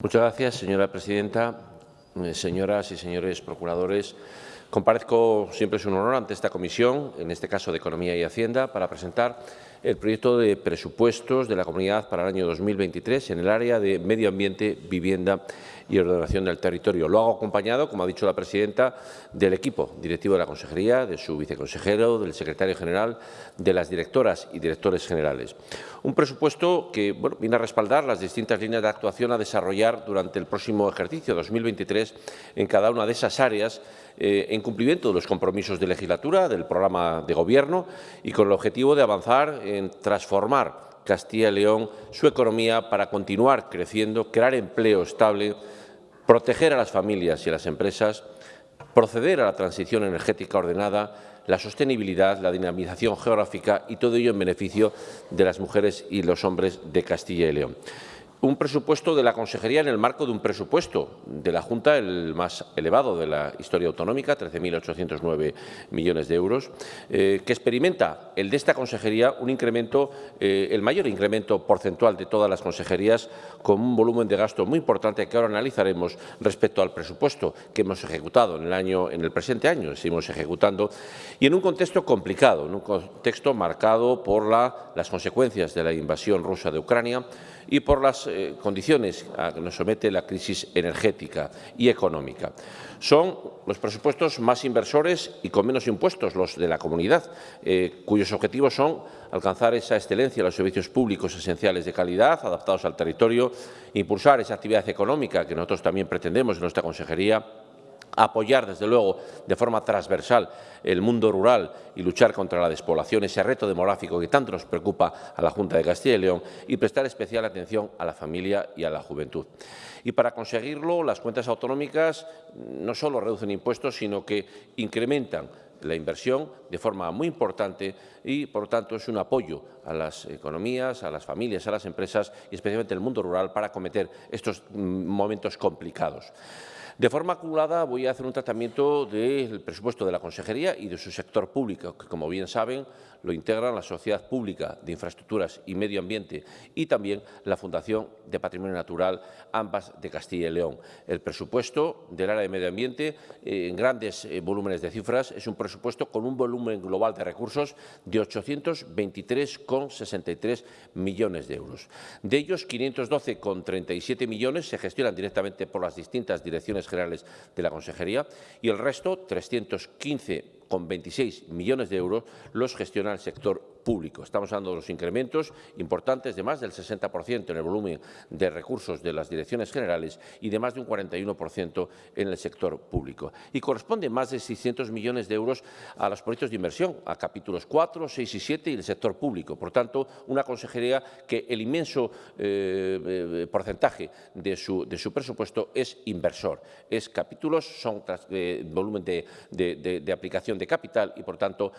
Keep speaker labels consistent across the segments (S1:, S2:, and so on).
S1: Muchas gracias, señora presidenta. Eh, señoras y señores procuradores, comparezco, siempre es un honor, ante esta comisión, en este caso de Economía y Hacienda, para presentar el proyecto de presupuestos de la Comunidad para el año 2023 en el área de medio ambiente, vivienda y ordenación del territorio. Lo hago acompañado, como ha dicho la presidenta, del equipo directivo de la Consejería, de su viceconsejero, del secretario general, de las directoras y directores generales. Un presupuesto que viene a respaldar las distintas líneas de actuación a desarrollar durante el próximo ejercicio 2023 en cada una de esas áreas eh, en cumplimiento de los compromisos de legislatura, del programa de Gobierno y con el objetivo de avanzar en transformar Castilla y León su economía para continuar creciendo, crear empleo estable, proteger a las familias y a las empresas, proceder a la transición energética ordenada, la sostenibilidad, la dinamización geográfica y todo ello en beneficio de las mujeres y los hombres de Castilla y León un presupuesto de la Consejería en el marco de un presupuesto de la Junta, el más elevado de la historia autonómica, 13.809 millones de euros, eh, que experimenta el de esta Consejería un incremento, eh, el mayor incremento porcentual de todas las consejerías, con un volumen de gasto muy importante que ahora analizaremos respecto al presupuesto que hemos ejecutado en el, año, en el presente año, seguimos ejecutando, y en un contexto complicado, en un contexto marcado por la, las consecuencias de la invasión rusa de Ucrania, y por las eh, condiciones a que nos somete la crisis energética y económica. Son los presupuestos más inversores y con menos impuestos los de la comunidad, eh, cuyos objetivos son alcanzar esa excelencia en los servicios públicos esenciales de calidad, adaptados al territorio, impulsar esa actividad económica que nosotros también pretendemos en nuestra consejería, apoyar, desde luego, de forma transversal el mundo rural y luchar contra la despoblación, ese reto demográfico que tanto nos preocupa a la Junta de Castilla y León, y prestar especial atención a la familia y a la juventud. Y para conseguirlo, las cuentas autonómicas no solo reducen impuestos, sino que incrementan la inversión de forma muy importante y, por lo tanto, es un apoyo a las economías, a las familias, a las empresas y especialmente al mundo rural para acometer estos mm, momentos complicados. De forma acumulada voy a hacer un tratamiento del presupuesto de la Consejería y de su sector público, que como bien saben lo integran la Sociedad Pública de Infraestructuras y Medio Ambiente y también la Fundación de Patrimonio Natural, ambas de Castilla y León. El presupuesto del área de medio ambiente, eh, en grandes eh, volúmenes de cifras, es un presupuesto con un volumen global de recursos de 823,63 millones de euros. De ellos, 512,37 millones se gestionan directamente por las distintas direcciones generales de la Consejería y el resto, 315 con 26 millones de euros los gestiona el sector público. Estamos hablando de los incrementos importantes de más del 60% en el volumen de recursos de las direcciones generales y de más de un 41% en el sector público. Y corresponde más de 600 millones de euros a los proyectos de inversión, a capítulos 4, 6 y 7 y el sector público. Por tanto, una consejería que el inmenso eh, eh, porcentaje de su, presupuesto es inversor. Es capítulos, son eh, volumen de, aplicación de capital y, por tanto,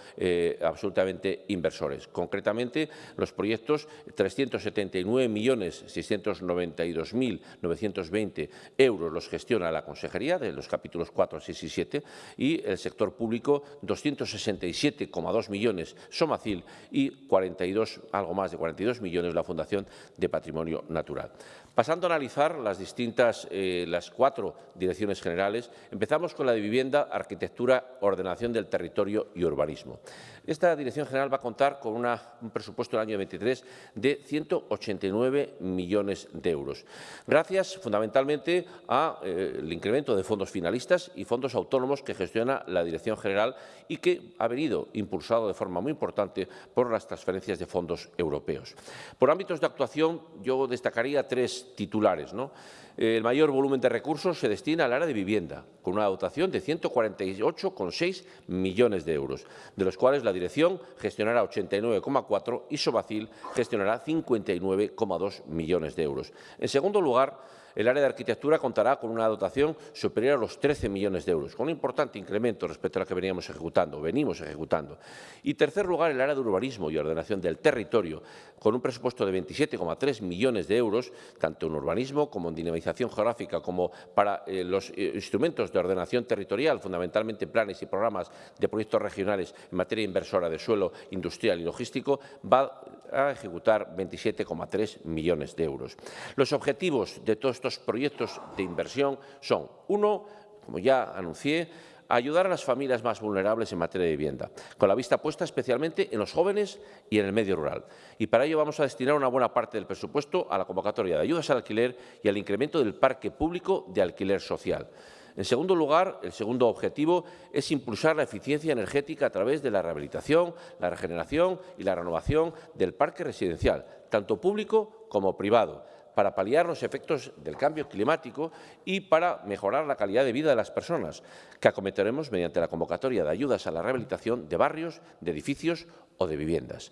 S1: absolutamente inversores. Concretamente, los proyectos 379.692.920 euros los gestiona la Consejería de los capítulos 4, 6 y 7 y el sector público 267,2 millones Somacil y 42, algo más de 42 millones la Fundación de Patrimonio Natural. Pasando a analizar las distintas, eh, las cuatro direcciones generales, empezamos con la de vivienda, arquitectura, ordenación del territorio y urbanismo. Esta dirección general va a contar con un presupuesto del año 23 de 189 millones de euros, gracias fundamentalmente al eh, incremento de fondos finalistas y fondos autónomos que gestiona la dirección general y que ha venido impulsado de forma muy importante por las transferencias de fondos europeos. Por ámbitos de actuación, yo destacaría tres titulares. ¿no? El mayor volumen de recursos se destina al área de vivienda, con una dotación de 148,6 millones de euros, de los cuales la dirección gestionará 89,4 y Sobacil gestionará 59,2 millones de euros. En segundo lugar, el área de arquitectura contará con una dotación superior a los 13 millones de euros, con un importante incremento respecto a la que veníamos ejecutando, venimos ejecutando. Y, tercer lugar, el área de urbanismo y ordenación del territorio, con un presupuesto de 27,3 millones de euros, tanto en urbanismo como en dinamización geográfica, como para eh, los eh, instrumentos de ordenación territorial, fundamentalmente planes y programas de proyectos regionales en materia inversora de suelo industrial y logístico, va a ejecutar 27,3 millones de euros. Los objetivos de todos estos proyectos de inversión son, uno, como ya anuncié, ayudar a las familias más vulnerables en materia de vivienda, con la vista puesta especialmente en los jóvenes y en el medio rural. Y para ello vamos a destinar una buena parte del presupuesto a la convocatoria de ayudas al alquiler y al incremento del parque público de alquiler social. En segundo lugar, el segundo objetivo es impulsar la eficiencia energética a través de la rehabilitación, la regeneración y la renovación del parque residencial, tanto público como privado, para paliar los efectos del cambio climático y para mejorar la calidad de vida de las personas, que acometeremos mediante la convocatoria de ayudas a la rehabilitación de barrios, de edificios o de viviendas.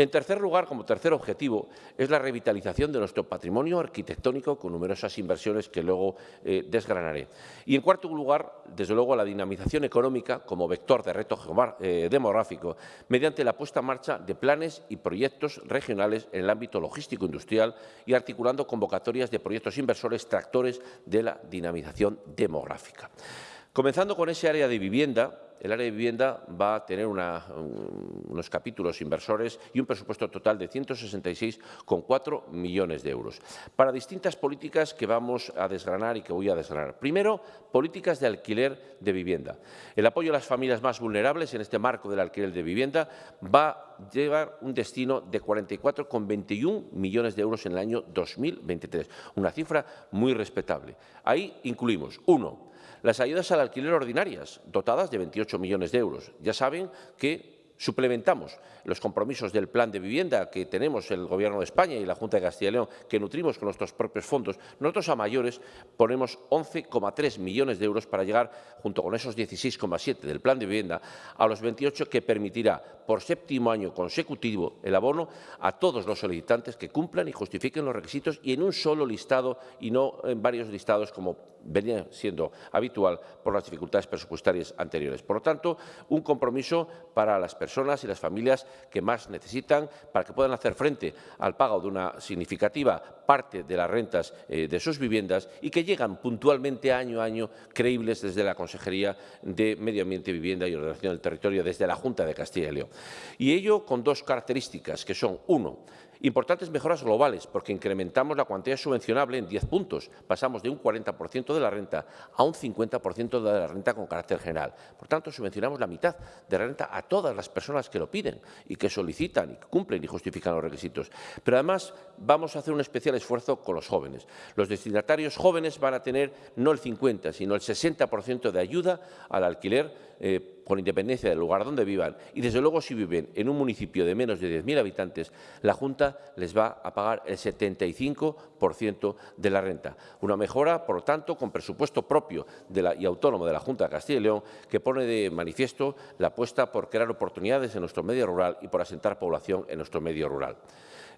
S1: En tercer lugar, como tercer objetivo, es la revitalización de nuestro patrimonio arquitectónico con numerosas inversiones que luego eh, desgranaré. Y en cuarto lugar, desde luego, la dinamización económica como vector de reto eh, demográfico mediante la puesta en marcha de planes y proyectos regionales en el ámbito logístico industrial y articulando convocatorias de proyectos inversores tractores de la dinamización demográfica. Comenzando con ese área de vivienda, el área de vivienda va a tener unos capítulos inversores y un presupuesto total de 166,4 millones de euros para distintas políticas que vamos a desgranar y que voy a desgranar. Primero, políticas de alquiler de vivienda. El apoyo a las familias más vulnerables en este marco del alquiler de vivienda va a llevar un destino de 44,21 millones de euros en el año 2023, una cifra muy respetable. Ahí incluimos, uno, las ayudas al alquiler ordinarias, dotadas de 28 millones de euros. Ya saben que suplementamos los compromisos del plan de vivienda que tenemos el Gobierno de España y la Junta de Castilla y León, que nutrimos con nuestros propios fondos, nosotros a mayores ponemos 11,3 millones de euros para llegar, junto con esos 16,7 del plan de vivienda, a los 28 que permitirá por séptimo año consecutivo el abono a todos los solicitantes que cumplan y justifiquen los requisitos y en un solo listado y no en varios listados como venía siendo habitual por las dificultades presupuestarias anteriores. Por lo tanto, un compromiso para las personas y las familias que más necesitan para que puedan hacer frente al pago de una significativa parte de las rentas eh, de sus viviendas y que llegan puntualmente año a año creíbles desde la Consejería de Medio Ambiente, Vivienda y Ordenación del Territorio, desde la Junta de Castilla y León. Y ello con dos características, que son, uno, Importantes mejoras globales, porque incrementamos la cuantía subvencionable en 10 puntos. Pasamos de un 40% de la renta a un 50% de la renta con carácter general. Por tanto, subvencionamos la mitad de la renta a todas las personas que lo piden y que solicitan y cumplen y justifican los requisitos. Pero además vamos a hacer un especial esfuerzo con los jóvenes. Los destinatarios jóvenes van a tener no el 50, sino el 60% de ayuda al alquiler eh, con independencia del lugar donde vivan, y desde luego si viven en un municipio de menos de 10.000 habitantes, la Junta les va a pagar el 75% de la renta. Una mejora, por lo tanto, con presupuesto propio y autónomo de la Junta de Castilla y León, que pone de manifiesto la apuesta por crear oportunidades en nuestro medio rural y por asentar población en nuestro medio rural.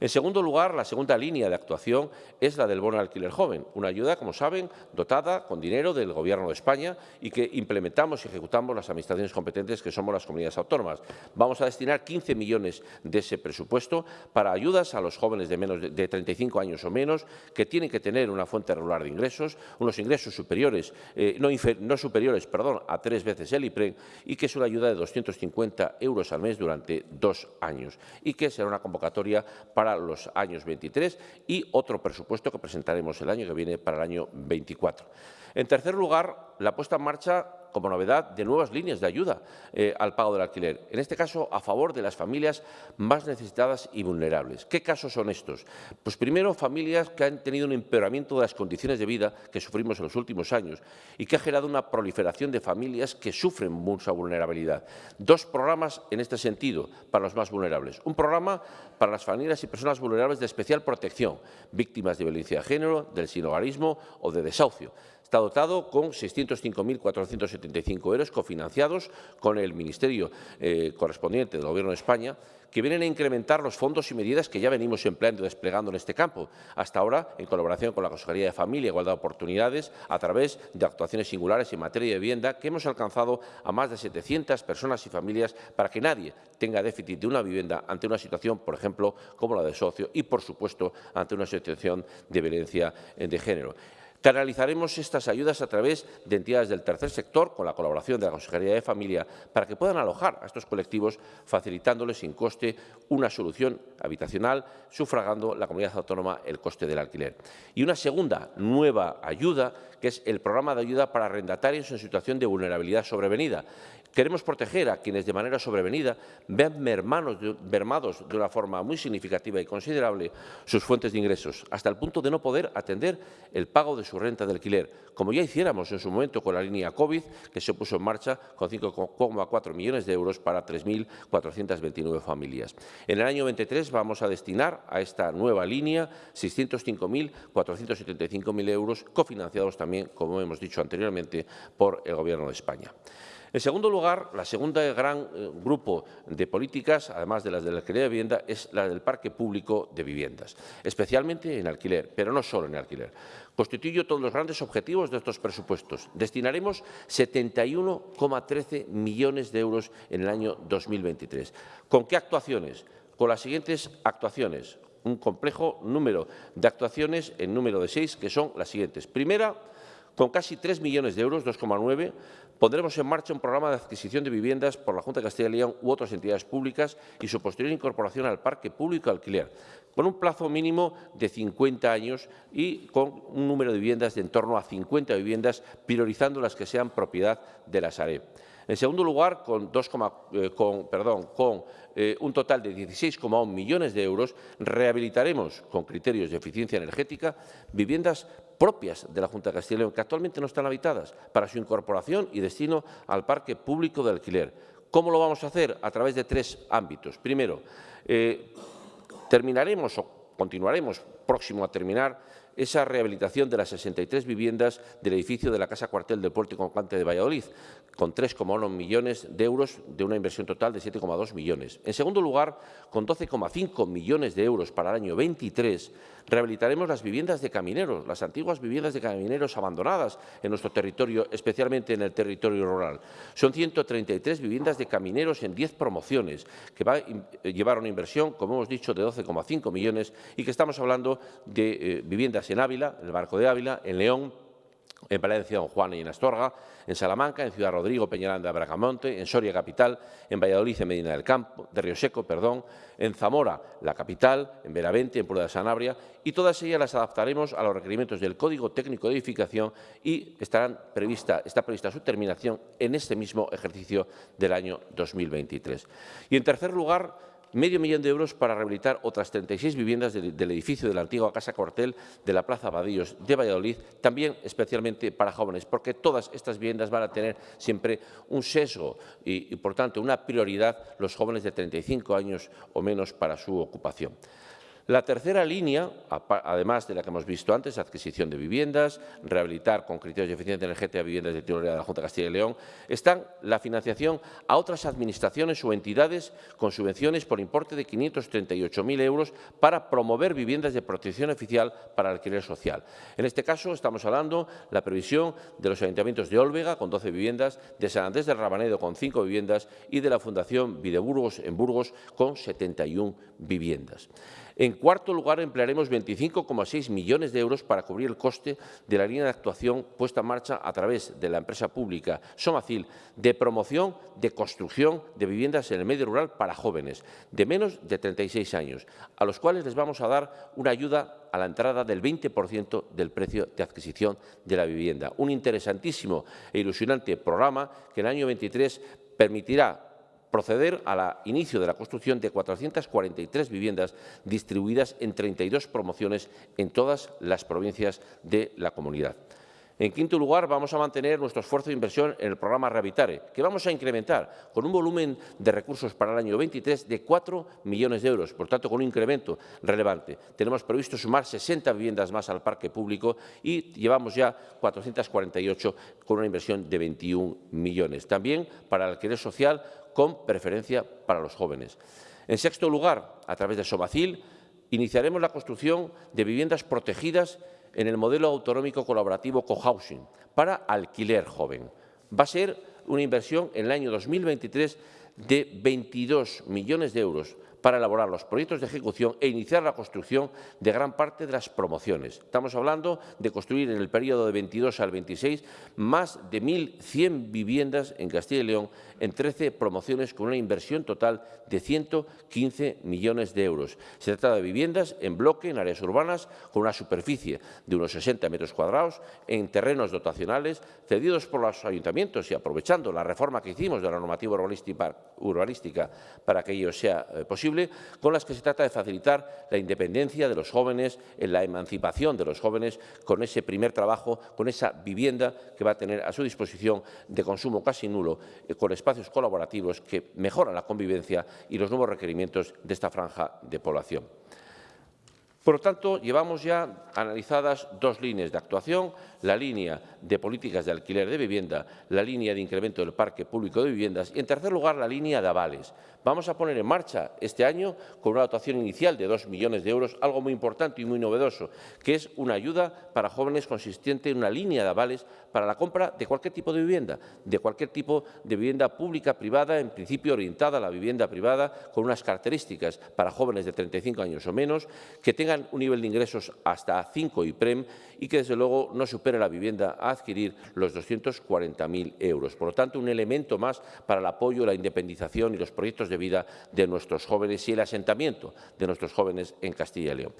S1: En segundo lugar, la segunda línea de actuación es la del bono alquiler joven, una ayuda, como saben, dotada con dinero del Gobierno de España y que implementamos y ejecutamos las administraciones competentes que somos las comunidades autónomas. Vamos a destinar 15 millones de ese presupuesto para ayudas a los jóvenes de menos de 35 años o menos que tienen que tener una fuente regular de ingresos, unos ingresos superiores, eh, no, no, superiores perdón, a tres veces el IPREN y que es una ayuda de 250 euros al mes durante dos años y que será una convocatoria para los años 23 y otro presupuesto que presentaremos el año que viene para el año 24. En tercer lugar, la puesta en marcha como novedad de nuevas líneas de ayuda eh, al pago del alquiler, en este caso a favor de las familias más necesitadas y vulnerables. ¿Qué casos son estos? Pues primero, familias que han tenido un empeoramiento de las condiciones de vida que sufrimos en los últimos años y que ha generado una proliferación de familias que sufren mucha vulnerabilidad. Dos programas en este sentido para los más vulnerables. Un programa para las familias y personas vulnerables de especial protección, víctimas de violencia de género, del sinogarismo o de desahucio dotado con 605.475 euros cofinanciados con el Ministerio eh, correspondiente del Gobierno de España, que vienen a incrementar los fondos y medidas que ya venimos empleando y desplegando en este campo, hasta ahora en colaboración con la Consejería de Familia Igualdad de Oportunidades, a través de actuaciones singulares en materia de vivienda, que hemos alcanzado a más de 700 personas y familias para que nadie tenga déficit de una vivienda ante una situación, por ejemplo, como la de socio y, por supuesto, ante una situación de violencia de género. Canalizaremos estas ayudas a través de entidades del tercer sector, con la colaboración de la Consejería de Familia, para que puedan alojar a estos colectivos, facilitándoles sin coste una solución habitacional, sufragando la comunidad autónoma el coste del alquiler. Y una segunda nueva ayuda, que es el programa de ayuda para arrendatarios en situación de vulnerabilidad sobrevenida. Queremos proteger a quienes de manera sobrevenida vean mermados de una forma muy significativa y considerable sus fuentes de ingresos, hasta el punto de no poder atender el pago de su renta de alquiler, como ya hiciéramos en su momento con la línea COVID, que se puso en marcha con 5,4 millones de euros para 3.429 familias. En el año 23 vamos a destinar a esta nueva línea 605.475.000 euros, cofinanciados también, como hemos dicho anteriormente, por el Gobierno de España. En segundo lugar, la segunda gran eh, grupo de políticas, además de las de la alquiler de vivienda, es la del parque público de viviendas, especialmente en alquiler, pero no solo en alquiler. Constituyo todos los grandes objetivos de estos presupuestos. Destinaremos 71,13 millones de euros en el año 2023. ¿Con qué actuaciones? Con las siguientes actuaciones. Un complejo número de actuaciones en número de seis, que son las siguientes. Primera, con casi 3 millones de euros, 2,9, pondremos en marcha un programa de adquisición de viviendas por la Junta de Castilla y León u otras entidades públicas y su posterior incorporación al parque público alquiler, con un plazo mínimo de 50 años y con un número de viviendas de en torno a 50 viviendas, priorizando las que sean propiedad de la Sareb. En segundo lugar, con, eh, eh, un total de 16,1 millones de euros, rehabilitaremos, con criterios de eficiencia energética, viviendas propias de la Junta de Castilla y León, que actualmente no están habitadas, para su incorporación y destino al parque público de alquiler. ¿Cómo lo vamos a hacer? A través de tres ámbitos. Primero, eh, terminaremos o continuaremos próximo a terminar esa rehabilitación de las 63 viviendas del edificio de la Casa Cuartel del Puerto y Concante de Valladolid, con 3,1 millones de euros de una inversión total de 7,2 millones. En segundo lugar, con 12,5 millones de euros para el año 23, rehabilitaremos las viviendas de camineros, las antiguas viviendas de camineros abandonadas en nuestro territorio, especialmente en el territorio rural. Son 133 viviendas de camineros en 10 promociones, que va a llevar una inversión, como hemos dicho, de 12,5 millones y que estamos hablando de eh, viviendas en Ávila, en el Barco de Ávila, en León, en Valencia, Don Juan y en Astorga, en Salamanca, en Ciudad Rodrigo, Peñaranda, Bracamonte, en Soria capital, en Valladolid, en Medina del Campo, de Río Seco, perdón, en Zamora, la capital, en Benavente, en Puebla de Sanabria, y todas ellas las adaptaremos a los requerimientos del Código Técnico de Edificación y estarán prevista, está prevista su terminación en este mismo ejercicio del año 2023. Y en tercer lugar, medio millón de euros para rehabilitar otras 36 viviendas del, edificio de la antigua Casa Cuartel de la Plaza Badillos de Valladolid, también especialmente para jóvenes, porque todas estas viviendas van a tener siempre un sesgo y, y por tanto, una prioridad los jóvenes de 35 años o menos para su ocupación. La tercera línea, además de la que hemos visto antes, adquisición de viviendas, rehabilitar con criterios de eficiencia energética viviendas de titularidad de la Junta de Castilla y León, están la financiación a otras administraciones o entidades con subvenciones por importe de 538.000 euros para promover viviendas de protección oficial para alquiler social. En este caso estamos hablando de la previsión de los ayuntamientos de Olvega con 12 viviendas, de San Andrés del Rabanedo con 5 viviendas y de la Fundación Videburgos en Burgos con 71 viviendas. En cuarto lugar, emplearemos 25,6 millones de euros para cubrir el coste de la línea de actuación puesta en marcha a través de la empresa pública Somacil de promoción de construcción de viviendas en el medio rural para jóvenes de menos de 36 años, a los cuales les vamos a dar una ayuda a la entrada del 20% del precio de adquisición de la vivienda. Un interesantísimo e ilusionante programa que en el año 23 permitirá proceder al inicio de la construcción de 443 viviendas distribuidas en 32 promociones en todas las provincias de la comunidad. En quinto lugar, vamos a mantener nuestro esfuerzo de inversión en el programa Revitare, que vamos a incrementar con un volumen de recursos para el año 23 de 4 millones de euros, por tanto, con un incremento relevante. Tenemos previsto sumar 60 viviendas más al parque público y llevamos ya 448 con una inversión de 21 millones. También para el alquiler social con preferencia para los jóvenes. En sexto lugar, a través de Somacil, iniciaremos la construcción de viviendas protegidas en el modelo autonómico colaborativo cohousing para alquiler joven. Va a ser una inversión en el año 2023 de 22 millones de euros para elaborar los proyectos de ejecución e iniciar la construcción de gran parte de las promociones. Estamos hablando de construir en el periodo de 22 al 26 más de 1.100 viviendas en Castilla y León en 13 promociones con una inversión total de 115 millones de euros. Se trata de viviendas en bloque, en áreas urbanas, con una superficie de unos 60 metros cuadrados, en terrenos dotacionales cedidos por los ayuntamientos y aprovechando la reforma que hicimos de la normativa urbanística para que ello sea eh, posible, con las que se trata de facilitar la independencia de los jóvenes, en la emancipación de los jóvenes, con ese primer trabajo, con esa vivienda que va a tener a su disposición de consumo casi nulo, eh, con espacios colaborativos que mejoran la convivencia y los nuevos requerimientos de esta franja de población. Por lo tanto, llevamos ya analizadas dos líneas de actuación, la línea de políticas de alquiler de vivienda, la línea de incremento del parque público de viviendas y, en tercer lugar, la línea de avales. Vamos a poner en marcha este año, con una dotación inicial de dos millones de euros, algo muy importante y muy novedoso, que es una ayuda para jóvenes consistente en una línea de avales para la compra de cualquier tipo de vivienda, de cualquier tipo de vivienda pública, privada, en principio orientada a la vivienda privada, con unas características para jóvenes de 35 años o menos, que tengan un nivel de ingresos hasta 5 IPREM y que, desde luego, no supere la vivienda a adquirir los 240.000 euros. Por lo tanto, un elemento más para el apoyo, la independización y los proyectos de vida de nuestros jóvenes y el asentamiento de nuestros jóvenes en Castilla y León.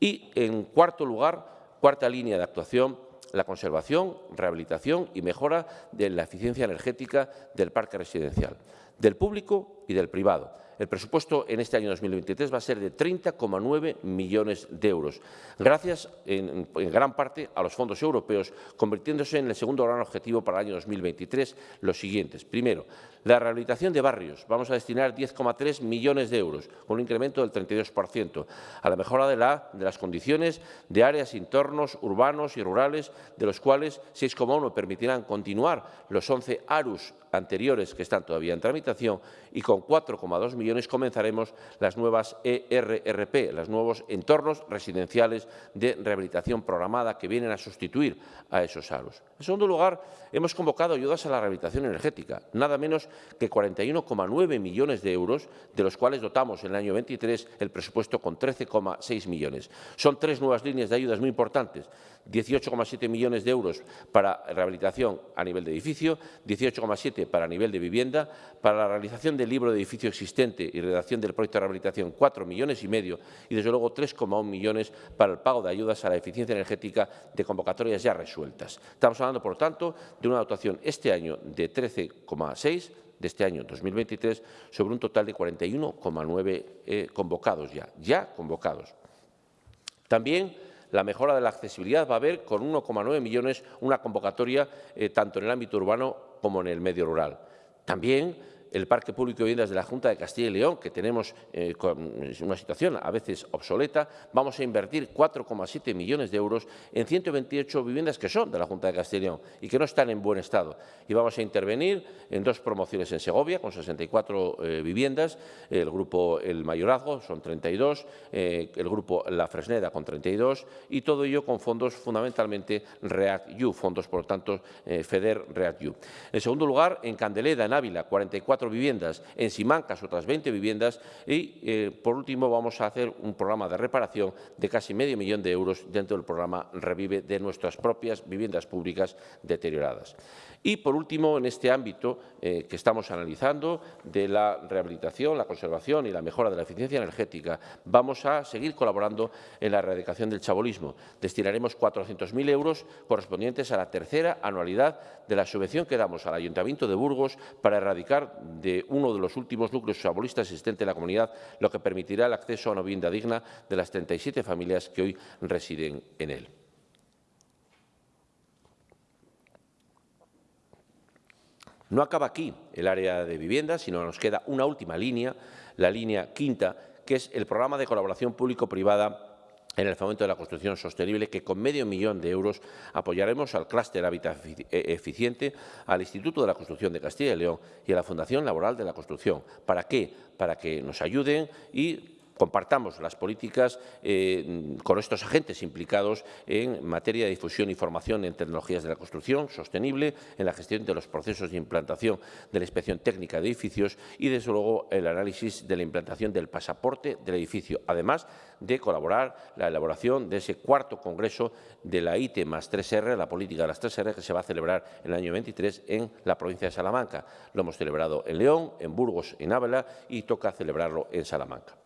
S1: Y, en cuarto lugar, cuarta línea de actuación, la conservación, rehabilitación y mejora de la eficiencia energética del parque residencial, del público y del privado. El presupuesto en este año 2023 va a ser de 30,9 millones de euros, gracias en, en, gran parte a los fondos europeos, convirtiéndose en el segundo gran objetivo para el año 2023 los siguientes. Primero, la rehabilitación de barrios. Vamos a destinar 10,3 millones de euros, con un incremento del 32%, a la mejora de, la, de las condiciones de áreas, entornos urbanos y rurales, de los cuales 6,1 permitirán continuar los 11 ARUS anteriores que están todavía en tramitación y con 4,2 millones comenzaremos las nuevas ERRP, los nuevos entornos residenciales de rehabilitación programada que vienen a sustituir a esos ARUS. En segundo lugar, hemos convocado ayudas a la rehabilitación energética, nada menos que 41,9 millones de euros, de los cuales dotamos en el año 23 el presupuesto con 13,6 millones. Son tres nuevas líneas de ayudas muy importantes, 18,7 millones de euros para rehabilitación a nivel de edificio, 18,7 para nivel de vivienda, para la realización del libro de edificio existente y redacción del proyecto de rehabilitación 4 millones y medio y, desde luego, 3,1 millones para el pago de ayudas a la eficiencia energética de convocatorias ya resueltas. Estamos hablando, por tanto, de una dotación este año de 13,6 de este año 2023 sobre un total de 41,9 eh, convocados ya, ya convocados. También la mejora de la accesibilidad va a haber con 1,9 millones una convocatoria eh, tanto en el ámbito urbano como en el medio rural. También el Parque Público de Viviendas de la Junta de Castilla y León, que tenemos eh, una situación a veces obsoleta, vamos a invertir 4,7 millones de euros en 128 viviendas que son de la Junta de Castilla y León y que no están en buen estado. Y vamos a intervenir en dos promociones en Segovia, con 64 eh, viviendas, el grupo El Mayorazgo son 32, eh, el grupo La Fresneda con 32 y todo ello con fondos fundamentalmente REACT-U, fondos, por lo tanto, FEDER REACT-U. En segundo lugar, en Candeleda, en Ávila, 44 viviendas, en Simancas otras 20 viviendas y, eh, por último, vamos a hacer un programa de reparación de casi medio millón de euros dentro del programa Revive de nuestras propias viviendas públicas deterioradas. Y, por último, en este ámbito eh, que estamos analizando de la rehabilitación, la conservación y la mejora de la eficiencia energética, vamos a seguir colaborando en la erradicación del chabolismo. Destinaremos 400.000 euros correspondientes a la tercera anualidad de la subvención que damos al Ayuntamiento de Burgos para erradicar de uno de los últimos núcleos chabolistas existentes en la comunidad, lo que permitirá el acceso a una vivienda digna de las 37 familias que hoy residen en él. No acaba aquí el área de vivienda, sino nos queda una última línea, la línea quinta, que es el programa de colaboración público-privada en el fomento de la construcción sostenible, que con medio millón de euros apoyaremos al clúster Hábitat Eficiente, al Instituto de la Construcción de Castilla y León y a la Fundación Laboral de la Construcción. ¿Para qué? Para que nos ayuden y compartamos las políticas eh, con estos agentes implicados en materia de difusión y formación en tecnologías de la construcción sostenible, en la gestión de los procesos de implantación de la inspección técnica de edificios y, desde luego, el análisis de la implantación del pasaporte del edificio, además de colaborar la elaboración de ese cuarto congreso de la IT más 3R, la política de las 3R, que se va a celebrar en el año 23 en la provincia de Salamanca. Lo hemos celebrado en León, en Burgos, en Ávila y toca celebrarlo en Salamanca.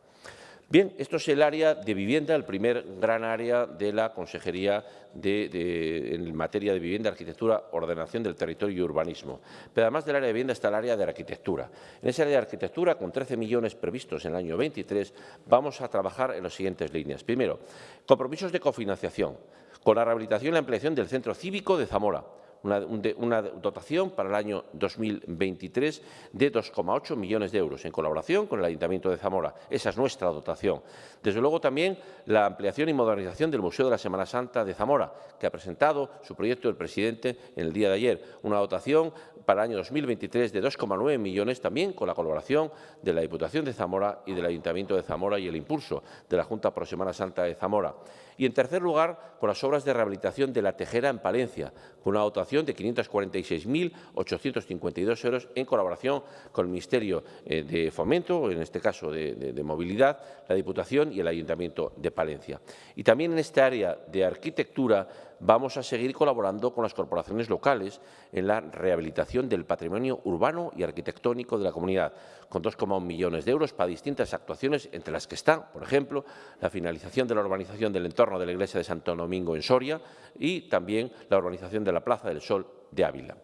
S1: Bien, esto es el área de vivienda, el primer gran área de la Consejería en materia de vivienda, arquitectura, ordenación del territorio y urbanismo. Pero además del área de vivienda está el área de arquitectura. En ese área de arquitectura, con 13 millones previstos en el año 23, vamos a trabajar en las siguientes líneas. Primero, compromisos de cofinanciación, con la rehabilitación y la ampliación del Centro Cívico de Zamora, una, dotación para el año 2023 de 2,8 millones de euros, en colaboración con el Ayuntamiento de Zamora. Esa es nuestra dotación. Desde luego, también la ampliación y modernización del Museo de la Semana Santa de Zamora, que ha presentado su proyecto el presidente en el día de ayer. Una dotación para el año 2023 de 2,9 millones, también con la colaboración de la Diputación de Zamora y del Ayuntamiento de Zamora y el impulso de la Junta Pro Semana Santa de Zamora. Y, en tercer lugar, con las obras de rehabilitación de la Tejera en Palencia, con una dotación de 546.852 euros en colaboración con el Ministerio eh, de Fomento, en este caso de, de Movilidad, la Diputación y el Ayuntamiento de Palencia. Y también en esta área de arquitectura vamos a seguir colaborando con las corporaciones locales en la rehabilitación del patrimonio urbano y arquitectónico de la comunidad, con 2,1 millones de euros para distintas actuaciones, entre las que están, por ejemplo, la finalización de la urbanización del entorno de la iglesia de Santo Domingo en Soria y también la urbanización de la Plaza del Sol de Ávila.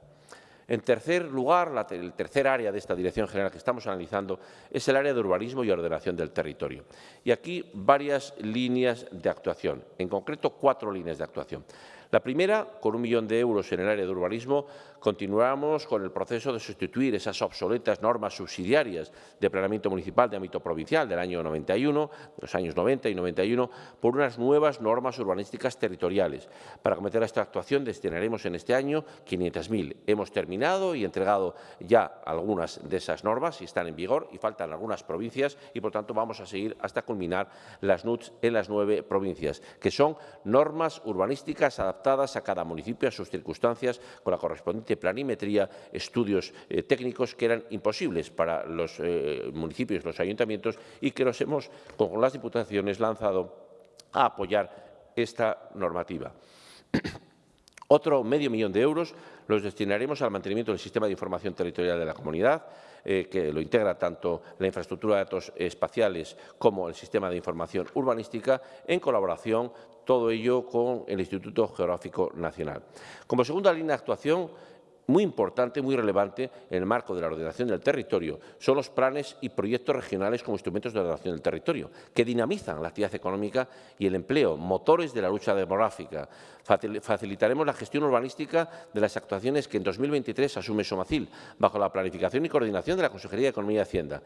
S1: En tercer lugar, el tercer área de esta Dirección General que estamos analizando es el área de urbanismo y ordenación del territorio. Y aquí varias líneas de actuación, en concreto cuatro líneas de actuación. La primera, con un millón de euros en el área de urbanismo, continuamos con el proceso de sustituir esas obsoletas normas subsidiarias de planeamiento municipal de ámbito provincial del año 91, los años 90 y 91, por unas nuevas normas urbanísticas territoriales. Para cometer esta actuación destinaremos en este año 500.000. Hemos terminado y entregado ya algunas de esas normas y están en vigor y faltan algunas provincias y, por tanto, vamos a seguir hasta culminar las NUTS en las nueve provincias, que son normas urbanísticas adaptadas a cada municipio, a sus circunstancias, con la correspondiente planimetría, estudios eh, técnicos que eran imposibles para los eh, municipios, los ayuntamientos, y que nos hemos, con las diputaciones, lanzado a apoyar esta normativa. Otro medio millón de euros los destinaremos al mantenimiento del sistema de información territorial de la comunidad, eh, que lo integra tanto la infraestructura de datos espaciales como el sistema de información urbanística, en colaboración todo ello con el Instituto Geográfico Nacional. Como segunda línea de actuación, muy importante, muy relevante en el marco de la ordenación del territorio son los planes y proyectos regionales como instrumentos de ordenación del territorio, que dinamizan la actividad económica y el empleo, motores de la lucha demográfica. Facilitaremos la gestión urbanística de las actuaciones que en 2023 asume Somacil, bajo la planificación y coordinación de la Consejería de Economía y Hacienda.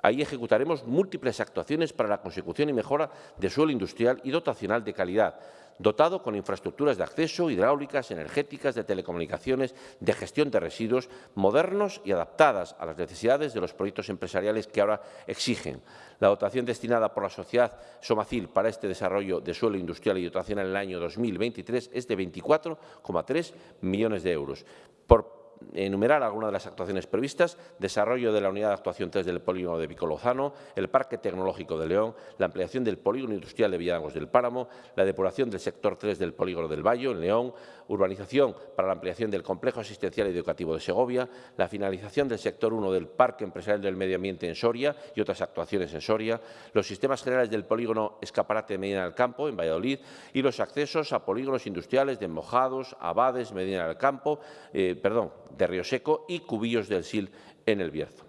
S1: Ahí ejecutaremos múltiples actuaciones para la consecución y mejora de suelo industrial y dotacional de calidad, dotado con infraestructuras de acceso, hidráulicas, energéticas, de telecomunicaciones, de gestión de residuos, modernos y adaptadas a las necesidades de los proyectos empresariales que ahora exigen. La dotación destinada por la sociedad Somacil para este desarrollo de suelo industrial y dotación en el año 2023 es de 24,3 millones de euros. Por enumerar algunas de las actuaciones previstas, desarrollo de la unidad de actuación 3 del polígono de Picolozano, el Parque Tecnológico de León, la ampliación del polígono industrial de Villalangos del Páramo, la depuración del sector 3 del polígono del Valle, en León, urbanización para la ampliación del complejo asistencial y educativo de Segovia, la finalización del sector 1 del Parque Empresarial del Medio Ambiente en Soria y otras actuaciones en Soria, los sistemas generales del polígono Escaparate de Medina del Campo, en Valladolid, y los accesos a polígonos industriales de Mojados, Abades, Medina del Campo, eh, perdón, de Río Seco y Cubillos del Sil en el Bierzo.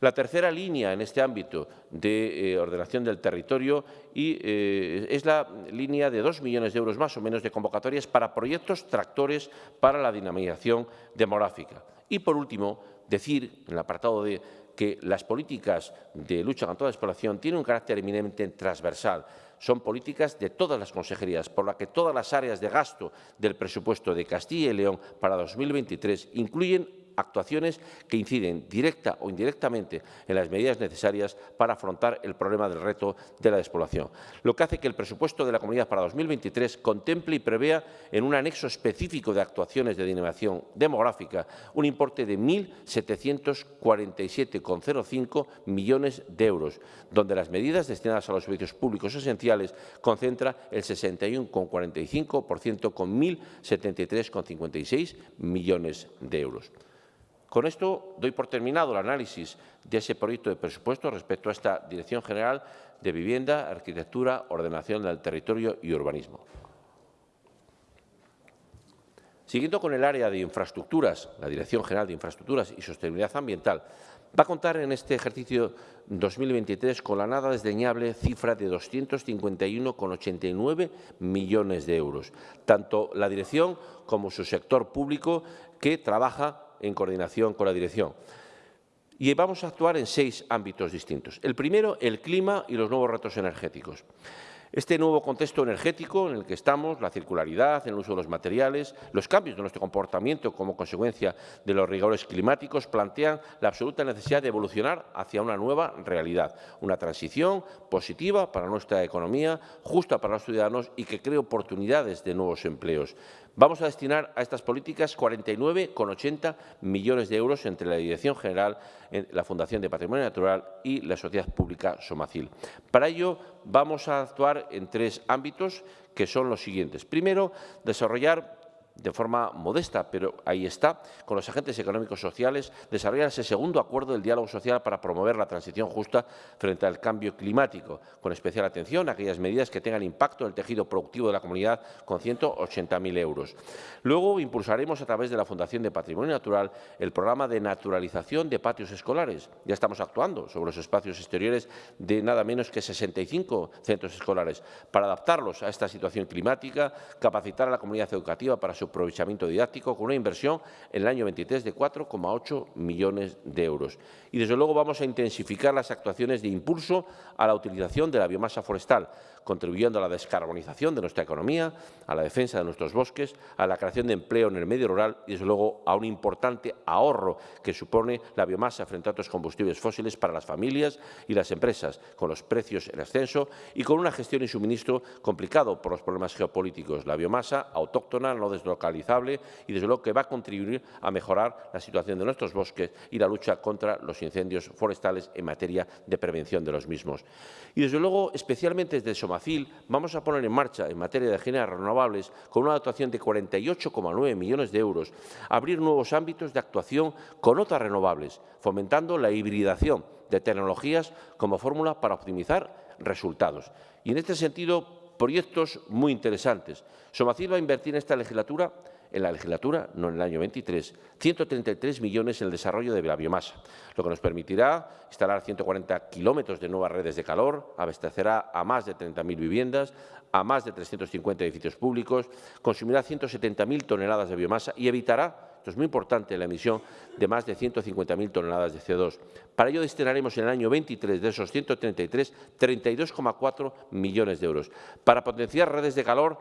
S1: La tercera línea en este ámbito de eh, ordenación del territorio y, eh, es la línea de dos millones de euros más o menos de convocatorias para proyectos tractores para la dinamización demográfica. Y, por último, decir, en el apartado de que las políticas de lucha contra la despoblación tienen un carácter eminentemente transversal. Son políticas de todas las consejerías, por lo que todas las áreas de gasto del presupuesto de Castilla y León para 2023 incluyen actuaciones que inciden directa o indirectamente en las medidas necesarias para afrontar el problema del reto de la despoblación, lo que hace que el presupuesto de la Comunidad para 2023 contemple y prevea en un anexo específico de actuaciones de dinamización demográfica un importe de 1.747,05 millones de euros, donde las medidas destinadas a los servicios públicos esenciales concentra el 61,45% con 1.073,56 millones de euros. Con esto doy por terminado el análisis de ese proyecto de presupuesto respecto a esta Dirección General de Vivienda, Arquitectura, Ordenación del Territorio y Urbanismo. Siguiendo con el área de infraestructuras, la Dirección General de Infraestructuras y Sostenibilidad Ambiental va a contar en este ejercicio 2023 con la nada desdeñable cifra de 251,89 millones de euros. Tanto la dirección como su sector público que trabaja en coordinación con la dirección. Y vamos a actuar en seis ámbitos distintos. El primero, el clima y los nuevos retos energéticos. Este nuevo contexto energético en el que estamos, la circularidad, el uso de los materiales, los cambios de nuestro comportamiento como consecuencia de los rigores climáticos plantean la absoluta necesidad de evolucionar hacia una nueva realidad, una transición positiva para nuestra economía, justa para los ciudadanos y que cree oportunidades de nuevos empleos. Vamos a destinar a estas políticas 49,80 millones de euros entre la Dirección General, la Fundación de Patrimonio Natural y la Sociedad Pública Somacil. Para ello, vamos a actuar en tres ámbitos que son los siguientes. Primero, desarrollar de forma modesta, pero ahí está, con los agentes económicos sociales, desarrollar ese segundo acuerdo del diálogo social para promover la transición justa frente al cambio climático, con especial atención a aquellas medidas que tengan impacto en el tejido productivo de la comunidad con 180.000 euros. Luego impulsaremos a través de la Fundación de Patrimonio Natural el programa de naturalización de patios escolares. Ya estamos actuando sobre los espacios exteriores de nada menos que 65 centros escolares para adaptarlos a esta situación climática, capacitar a la comunidad educativa para su aprovechamiento didáctico con una inversión en el año 23 de 4,8 millones de euros. Y, desde luego, vamos a intensificar las actuaciones de impulso a la utilización de la biomasa forestal, contribuyendo a la descarbonización de nuestra economía, a la defensa de nuestros bosques, a la creación de empleo en el medio rural y, desde luego, a un importante ahorro que supone la biomasa frente a otros combustibles fósiles para las familias y las empresas, con los precios en ascenso y con una gestión y suministro complicado por los problemas geopolíticos. La biomasa autóctona no deslocalizada localizable y, desde luego, que va a contribuir a mejorar la situación de nuestros bosques y la lucha contra los incendios forestales en materia de prevención de los mismos. Y, desde luego, especialmente desde Vamos a poner en marcha, en materia de energías renovables, con una dotación de 48,9 millones de euros, abrir nuevos ámbitos de actuación con otras renovables, fomentando la hibridación de tecnologías como fórmula para optimizar resultados. Y, en este sentido, proyectos muy interesantes. Somacil va a invertir en esta legislatura, en la legislatura, no en el año 23, 133 millones en el desarrollo de la biomasa, lo que nos permitirá instalar 140 kilómetros de nuevas redes de calor, abastecerá a más de 30.000 viviendas, a más de 350 edificios públicos, consumirá 170.000 toneladas de biomasa y evitará esto es muy importante, la emisión de más de 150.000 toneladas de CO2. Para ello destinaremos en el año 23 de esos 133, 32,4 millones de euros. Para potenciar redes de calor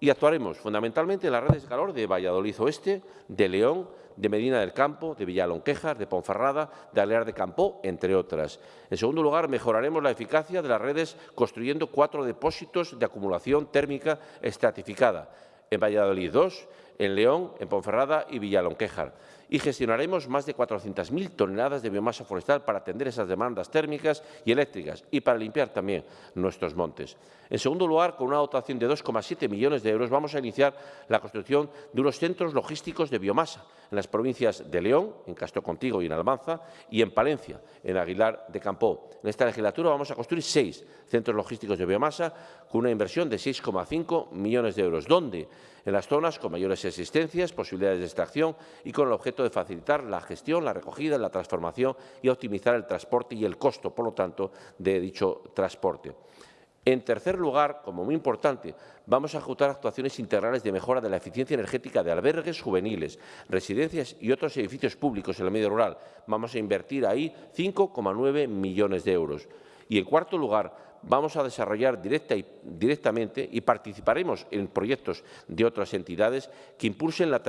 S1: y actuaremos fundamentalmente en las redes de calor de Valladolid Oeste, de León, de Medina del Campo, de Villalonquejar, de Ponferrada, de Alear de Campo, entre otras. En segundo lugar, mejoraremos la eficacia de las redes construyendo cuatro depósitos de acumulación térmica estratificada. En Valladolid 2, en León, en Ponferrada y Villalonquejar. Y gestionaremos más de 400.000 toneladas de biomasa forestal para atender esas demandas térmicas y eléctricas y para limpiar también nuestros montes. En segundo lugar, con una dotación de 2,7 millones de euros, vamos a iniciar la construcción de unos centros logísticos de biomasa en las provincias de León, en Castro Contigo y en Almanza, y en Palencia, en Aguilar de Campó. En esta legislatura vamos a construir seis centros logísticos de biomasa con una inversión de 6,5 millones de euros, donde en las zonas con mayores existencias, posibilidades de extracción y con el objeto de facilitar la gestión, la recogida, la transformación y optimizar el transporte y el costo, por lo tanto, de dicho transporte. En tercer lugar, como muy importante, vamos a ejecutar actuaciones integrales de mejora de la eficiencia energética de albergues juveniles, residencias y otros edificios públicos en el medio rural. Vamos a invertir ahí 5,9 millones de euros. Y, en cuarto lugar, vamos a desarrollar directamente y participaremos en proyectos de otras entidades que impulsen la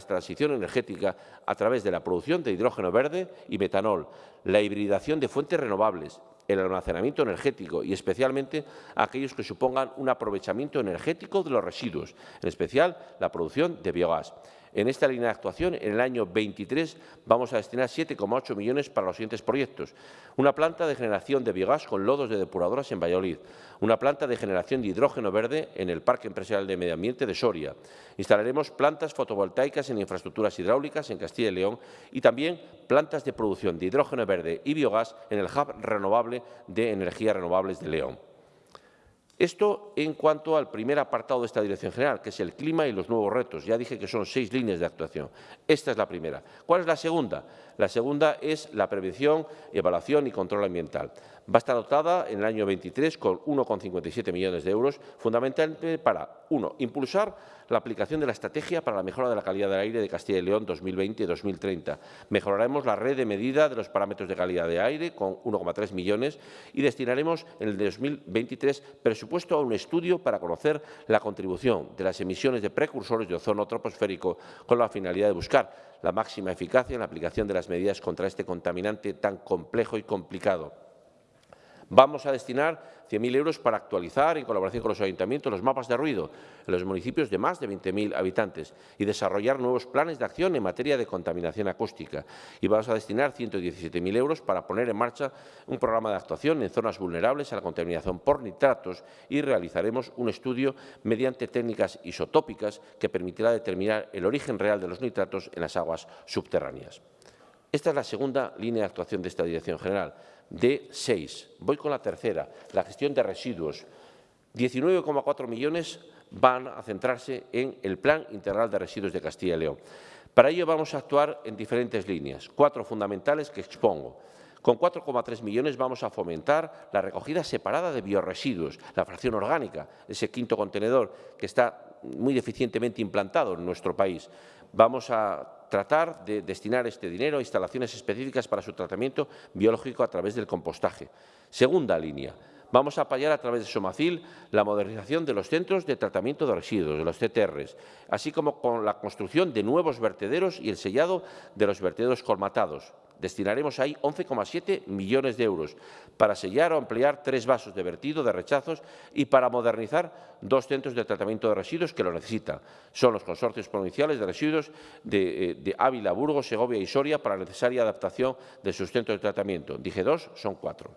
S1: transición energética a través de la producción de hidrógeno verde y metanol, la hibridación de fuentes renovables, el almacenamiento energético y especialmente aquellos que supongan un aprovechamiento energético de los residuos, en especial la producción de biogás. En esta línea de actuación, en el año 23, vamos a destinar 7,8 millones para los siguientes proyectos. Una planta de generación de biogás con lodos de depuradoras en Valladolid. Una planta de generación de hidrógeno verde en el Parque Empresarial de Medio Ambiente de Soria. Instalaremos plantas fotovoltaicas en infraestructuras hidráulicas en Castilla y León y también plantas de producción de hidrógeno verde y biogás en el Hub Renovable de Energías Renovables de León. Esto en cuanto al primer apartado de esta Dirección General, que es el clima y los nuevos retos. Ya dije que son seis líneas de actuación. Esta es la primera. ¿Cuál es la segunda? La segunda es la prevención, evaluación y control ambiental. Va a estar dotada en el año 23 con 1,57 millones de euros, fundamentalmente para, uno, impulsar la aplicación de la estrategia para la mejora de la calidad del aire de Castilla y León 2020-2030. Mejoraremos la red de medida de los parámetros de calidad de aire con 1,3 millones y destinaremos en el 2023 presupuesto a un estudio para conocer la contribución de las emisiones de precursores de ozono troposférico con la finalidad de buscar la máxima eficacia en la aplicación de las medidas contra este contaminante tan complejo y complicado. Vamos a destinar 100.000 euros para actualizar, en colaboración con los ayuntamientos, los mapas de ruido en los municipios de más de 20.000 habitantes y desarrollar nuevos planes de acción en materia de contaminación acústica. Y vamos a destinar 117.000 euros para poner en marcha un programa de actuación en zonas vulnerables a la contaminación por nitratos y realizaremos un estudio mediante técnicas isotópicas que permitirá determinar el origen real de los nitratos en las aguas subterráneas. Esta es la segunda línea de actuación de esta Dirección General, de seis. Voy con la tercera, la gestión de residuos. 19,4 millones van a centrarse en el Plan Integral de Residuos de Castilla y León. Para ello vamos a actuar en diferentes líneas, cuatro fundamentales que expongo. Con 4,3 millones vamos a fomentar la recogida separada de bioresiduos, la fracción orgánica, ese quinto contenedor que está muy deficientemente implantado en nuestro país. Vamos a tratar de destinar este dinero a instalaciones específicas para su tratamiento biológico a través del compostaje. Segunda línea, vamos a apoyar a través de Somacil la modernización de los centros de tratamiento de residuos, de los CTRs, así como con la construcción de nuevos vertederos y el sellado de los vertederos colmatados. Destinaremos ahí 11,7 millones de euros para sellar o ampliar tres vasos de vertido de rechazos y para modernizar dos centros de tratamiento de residuos que lo necesitan. Son los consorcios provinciales de residuos de, eh, de Ávila, Burgos, Segovia y Soria para la necesaria adaptación de sus centros de tratamiento. Dije dos, son cuatro.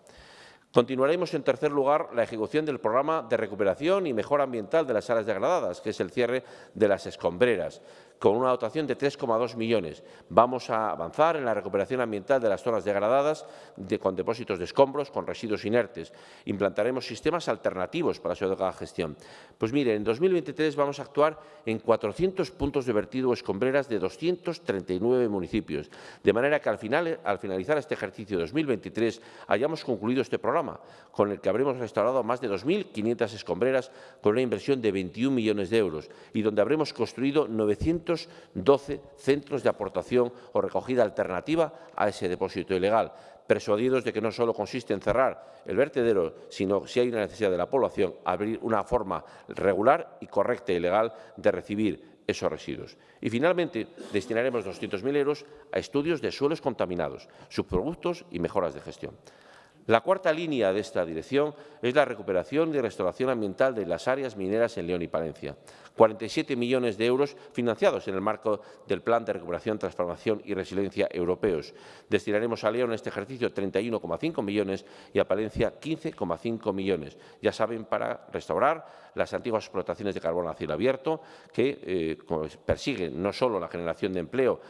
S1: Continuaremos, en tercer lugar, la ejecución del programa de recuperación y mejora ambiental de las áreas degradadas, que es el cierre de las escombreras con una dotación de 3,2 millones. Vamos a avanzar en la recuperación ambiental de las zonas degradadas de, con depósitos de escombros, con residuos inertes. Implantaremos sistemas alternativos para su adecuada gestión. Pues mire, en 2023 vamos a actuar en 400 puntos de vertido escombreras de 239 municipios, de manera que al, al finalizar este ejercicio 2023 hayamos concluido este programa, con el que habremos restaurado más de 2.500 escombreras con una inversión de 21 millones de euros y donde habremos construido 900 12 centros de aportación o recogida alternativa a ese depósito ilegal, persuadidos de que no solo consiste en cerrar el vertedero, sino, si hay una necesidad de la población, abrir una forma regular y correcta y legal de recibir esos residuos. Y, finalmente, destinaremos 200.000 euros a estudios de suelos contaminados, subproductos y mejoras de gestión. La cuarta línea de esta dirección es la recuperación y restauración ambiental de las áreas mineras en León y Palencia. 47 millones de euros financiados en el marco del Plan de Recuperación, Transformación y Resiliencia Europeos. Destinaremos a León en este ejercicio 31,5 millones y a Palencia 15,5 millones. Ya saben, para restaurar las antiguas explotaciones de carbón a cielo abierto que eh, persiguen no solo la generación de empleo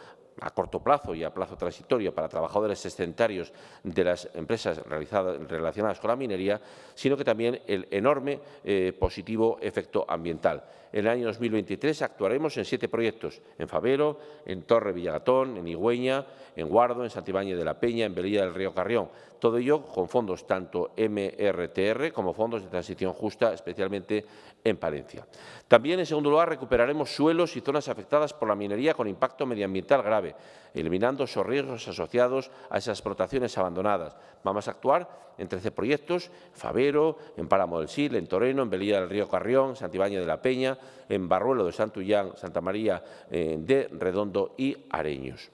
S1: a corto plazo y a plazo transitorio para trabajadores excedentarios de las empresas relacionadas con la minería, sino que también el enorme eh, positivo efecto ambiental. En el año 2023 actuaremos en siete proyectos, en Favero, en Torre Villagatón, en Higüeña, en Guardo, en Santibáñez de la Peña, en Belilla del Río Carrión. Todo ello con fondos tanto MRTR como fondos de transición justa, especialmente en Palencia. También, en segundo lugar, recuperaremos suelos y zonas afectadas por la minería con impacto medioambiental grave eliminando esos riesgos asociados a esas explotaciones abandonadas. Vamos a actuar en 13 proyectos, Favero, en Páramo del Sil, en Toreno, en Belía del Río Carrión, Santibáñez de la Peña, en Barruelo de Santullán, Santa María eh, de Redondo y Areños.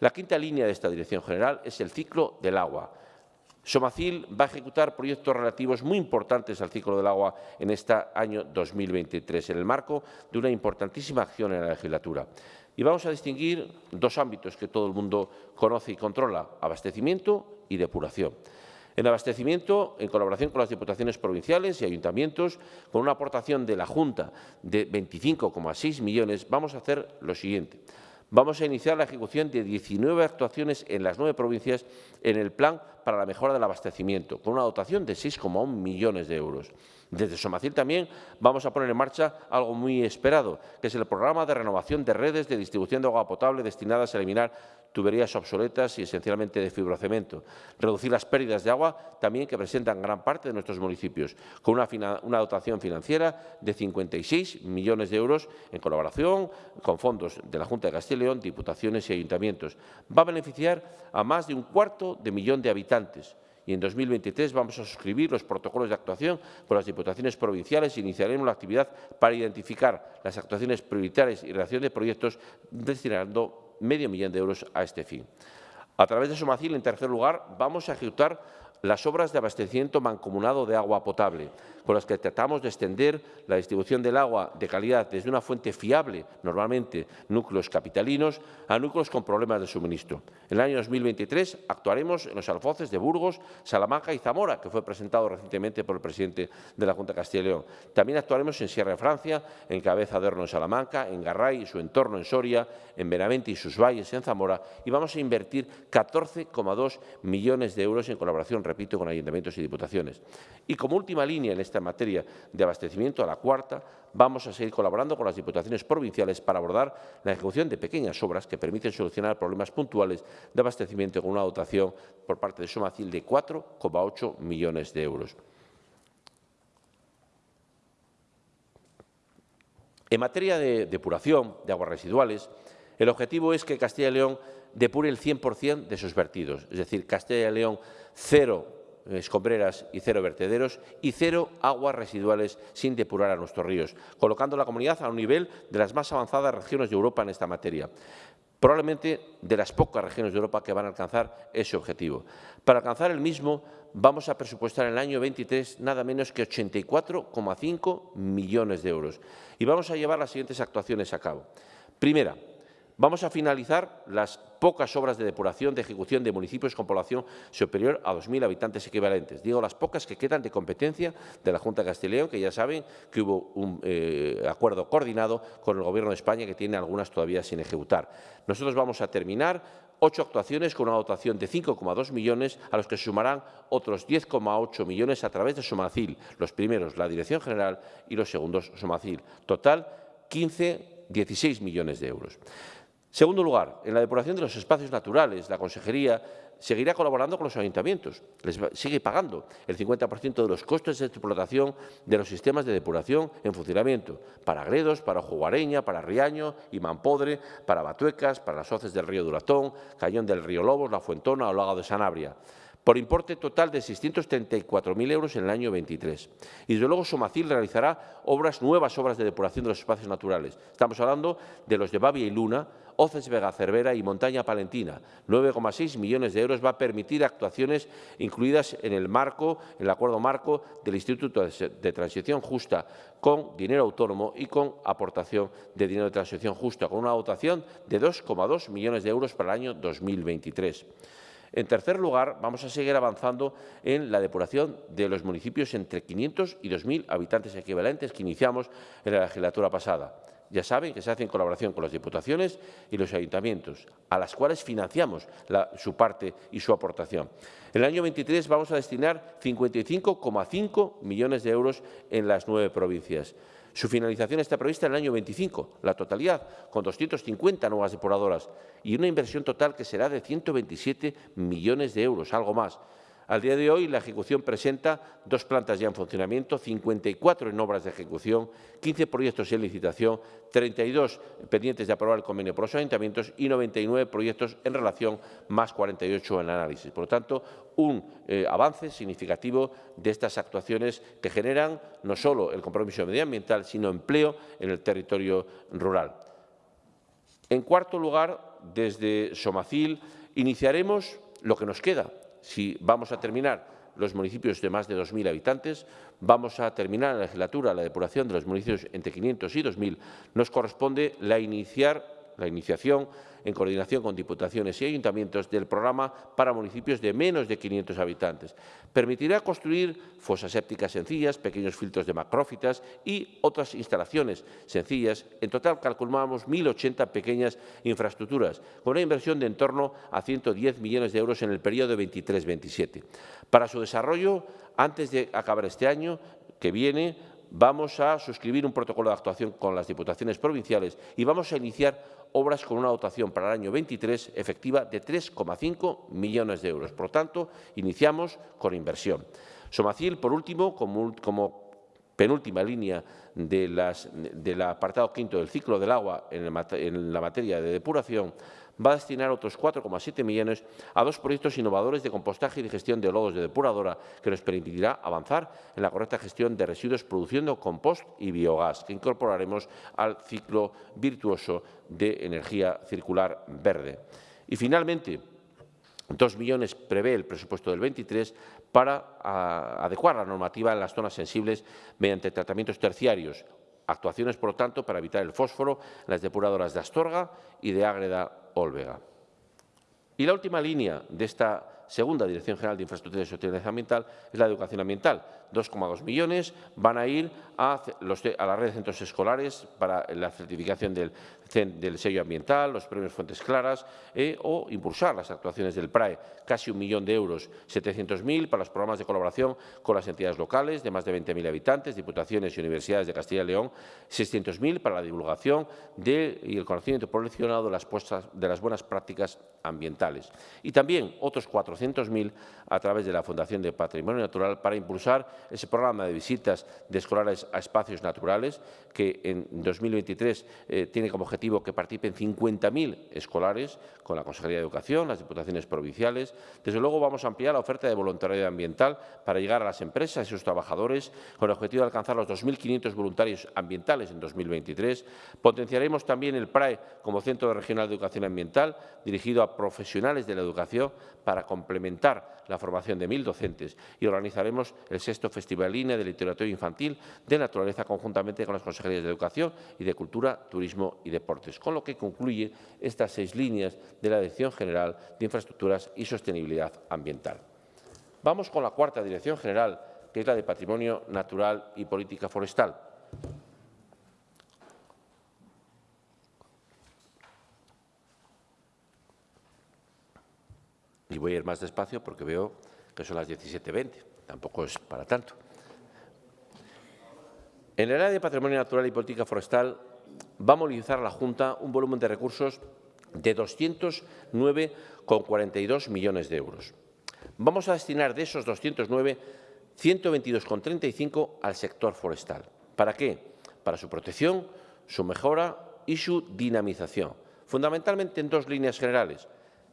S1: La quinta línea de esta Dirección General es el ciclo del agua. Somacil va a ejecutar proyectos relativos muy importantes al ciclo del agua en este año 2023, en el marco de una importantísima acción en la legislatura. Y vamos a distinguir dos ámbitos que todo el mundo conoce y controla, abastecimiento y depuración. En abastecimiento, en colaboración con las diputaciones provinciales y ayuntamientos, con una aportación de la Junta de 25,6 millones, vamos a hacer lo siguiente. Vamos a iniciar la ejecución de 19 actuaciones en las nueve provincias en el Plan para la mejora del abastecimiento, con una dotación de 6,1 millones de euros. Desde Somacil también vamos a poner en marcha algo muy esperado, que es el programa de renovación de redes de distribución de agua potable destinadas a eliminar tuberías obsoletas y esencialmente de fibrocemento. Reducir las pérdidas de agua también que presentan gran parte de nuestros municipios, con una, una dotación financiera de 56 millones de euros en colaboración con fondos de la Junta de Castilla y León, diputaciones y ayuntamientos. Va a beneficiar a más de un cuarto de millón de habitantes y en 2023 vamos a suscribir los protocolos de actuación con las diputaciones provinciales e iniciaremos la actividad para identificar las actuaciones prioritarias y relación de proyectos destinando medio millón de euros a este fin. A través de Somacil, en tercer lugar, vamos a ejecutar las obras de abastecimiento mancomunado de agua potable, con las que tratamos de extender la distribución del agua de calidad desde una fuente fiable, normalmente núcleos capitalinos, a núcleos con problemas de suministro. En el año 2023 actuaremos en los alfoces de Burgos, Salamanca y Zamora, que fue presentado recientemente por el presidente de la Junta de Castilla y León. También actuaremos en Sierra de Francia, en Cabeza de Horno en Salamanca, en Garray y su entorno en Soria, en Benavente y sus valles en Zamora y vamos a invertir 14,2 millones de euros en colaboración, repito, con ayuntamientos y diputaciones. Y como última línea en este esta materia de abastecimiento, a la cuarta, vamos a seguir colaborando con las diputaciones provinciales para abordar la ejecución de pequeñas obras que permiten solucionar problemas puntuales de abastecimiento con una dotación por parte de Somacil de 4,8 millones de euros. En materia de depuración de aguas residuales, el objetivo es que Castilla y León depure el 100% de sus vertidos, es decir, Castilla y León cero escombreras y cero vertederos y cero aguas residuales sin depurar a nuestros ríos, colocando la comunidad a un nivel de las más avanzadas regiones de Europa en esta materia probablemente de las pocas regiones de Europa que van a alcanzar ese objetivo. Para alcanzar el mismo, vamos a presupuestar en el año 23 nada menos que 84,5 millones de euros. Y vamos a llevar las siguientes actuaciones a cabo. Primera, Vamos a finalizar las pocas obras de depuración de ejecución de municipios con población superior a 2.000 habitantes equivalentes. Digo las pocas que quedan de competencia de la Junta de León, que ya saben que hubo un eh, acuerdo coordinado con el Gobierno de España, que tiene algunas todavía sin ejecutar. Nosotros vamos a terminar ocho actuaciones con una dotación de 5,2 millones, a los que se sumarán otros 10,8 millones a través de Somacil, los primeros la Dirección General y los segundos Somacil. Total, 15, 16 millones de euros. Segundo lugar, en la depuración de los espacios naturales, la Consejería seguirá colaborando con los ayuntamientos, les sigue pagando el 50% de los costes de explotación de los sistemas de depuración en funcionamiento, para Gredos, para Jugareña, para Riaño y Mampodre, para Batuecas, para las hoces del río Duratón, Cañón del río Lobos, La Fuentona o Lago de Sanabria por importe total de 634.000 euros en el año 23. Y desde luego Somacil realizará obras, nuevas obras de depuración de los espacios naturales. Estamos hablando de los de Bavia y Luna, Oces Vega Cervera y Montaña Palentina. 9,6 millones de euros va a permitir actuaciones incluidas en el marco, en el acuerdo marco del Instituto de Transición Justa con dinero autónomo y con aportación de dinero de transición justa, con una dotación de 2,2 millones de euros para el año 2023. En tercer lugar, vamos a seguir avanzando en la depuración de los municipios entre 500 y 2.000 habitantes equivalentes que iniciamos en la legislatura pasada. Ya saben que se hace en colaboración con las diputaciones y los ayuntamientos, a las cuales financiamos su parte y su aportación. En el año 23 vamos a destinar 55,5 millones de euros en las nueve provincias. Su finalización está prevista en el año 25, la totalidad, con 250 nuevas depuradoras y una inversión total que será de 127 millones de euros, algo más. Al día de hoy, la ejecución presenta dos plantas ya en funcionamiento, 54 en obras de ejecución, 15 proyectos en licitación, 32 pendientes de aprobar el convenio por los ayuntamientos y 99 proyectos en relación, más 48 en análisis. Por lo tanto, un eh, avance significativo de estas actuaciones que generan no solo el compromiso medioambiental, sino empleo en el territorio rural. En cuarto lugar, desde Somacil iniciaremos lo que nos queda, si vamos a terminar los municipios de más de 2.000 habitantes, vamos a terminar la legislatura la depuración de los municipios entre 500 y 2.000, nos corresponde la iniciar la iniciación en coordinación con diputaciones y ayuntamientos del programa para municipios de menos de 500 habitantes. Permitirá construir fosas sépticas sencillas, pequeños filtros de macrófitas y otras instalaciones sencillas. En total calculamos 1.080 pequeñas infraestructuras, con una inversión de en torno a 110 millones de euros en el periodo 23-27. Para su desarrollo, antes de acabar este año que viene, vamos a suscribir un protocolo de actuación con las diputaciones provinciales y vamos a iniciar obras con una dotación para el año 23 efectiva de 3,5 millones de euros. Por tanto, iniciamos con inversión. Somacil, por último, como, penúltima línea de las, del apartado quinto del ciclo del agua en la materia de depuración, va a destinar otros 4,7 millones a dos proyectos innovadores de compostaje y de gestión de lodos de depuradora que nos permitirá avanzar en la correcta gestión de residuos produciendo compost y biogás, que incorporaremos al ciclo virtuoso de energía circular verde. Y finalmente, dos millones prevé el presupuesto del 23 para adecuar la normativa en las zonas sensibles mediante tratamientos terciarios, actuaciones, por lo tanto, para evitar el fósforo en las depuradoras de Astorga y de Ágreda Olvega. Y la última línea de esta segunda Dirección General de Infraestructuras y Sostenibilidad Ambiental es la educación ambiental. 2,2 millones van a ir a, la red de centros escolares para la certificación del, sello ambiental, los premios Fuentes Claras eh, o impulsar las actuaciones del PRAE. Casi un millón de euros, 700.000 para los programas de colaboración con las entidades locales de más de 20.000 habitantes, diputaciones y universidades de Castilla y León, 600.000 para la divulgación y el conocimiento las, de las buenas prácticas ambientales. Y también otros 400.000 a través de la Fundación de Patrimonio Natural para impulsar ese programa de visitas de escolares a espacios naturales, que en 2023 eh, tiene como objetivo que participen 50.000 escolares con la Consejería de Educación, las diputaciones provinciales. Desde luego vamos a ampliar la oferta de voluntariado ambiental para llegar a las empresas y sus trabajadores con el objetivo de alcanzar los 2.500 voluntarios ambientales en 2023. Potenciaremos también el PRAE como Centro Regional de Educación Ambiental, dirigido a profesionales de la educación para complementar la formación de mil docentes y organizaremos el sexto Festival Línea de Literatura Infantil de Naturaleza conjuntamente con las Consejerías de Educación y de Cultura, Turismo y Deportes, con lo que concluye estas seis líneas de la Dirección General de Infraestructuras y Sostenibilidad Ambiental. Vamos con la cuarta Dirección General, que es la de Patrimonio Natural y Política Forestal. Y voy a ir más despacio porque veo que son las 17.20, tampoco es para tanto. En el área de Patrimonio Natural y Política Forestal va a movilizar a la Junta un volumen de recursos de 209,42 millones de euros. Vamos a destinar de esos 209, 122,35 al sector forestal. ¿Para qué? Para su protección, su mejora y su dinamización, fundamentalmente en dos líneas generales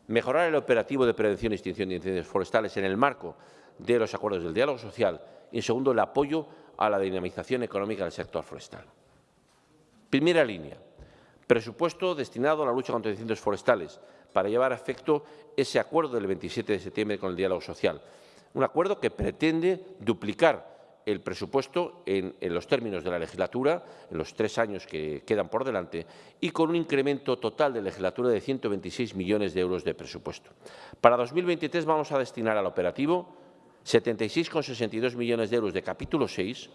S1: mejorar el operativo de prevención y extinción de incendios forestales en el marco de los acuerdos del diálogo social y, en segundo, el apoyo a la dinamización económica del sector forestal. Primera línea, presupuesto destinado a la lucha contra incendios forestales para llevar a efecto ese acuerdo del 27 de septiembre con el diálogo social. Un acuerdo que pretende duplicar el presupuesto en, los términos de la legislatura, en los tres años que quedan por delante, y con un incremento total de legislatura de 126 millones de euros de presupuesto. Para 2023 vamos a destinar al operativo 76,62 millones de euros de capítulo 6,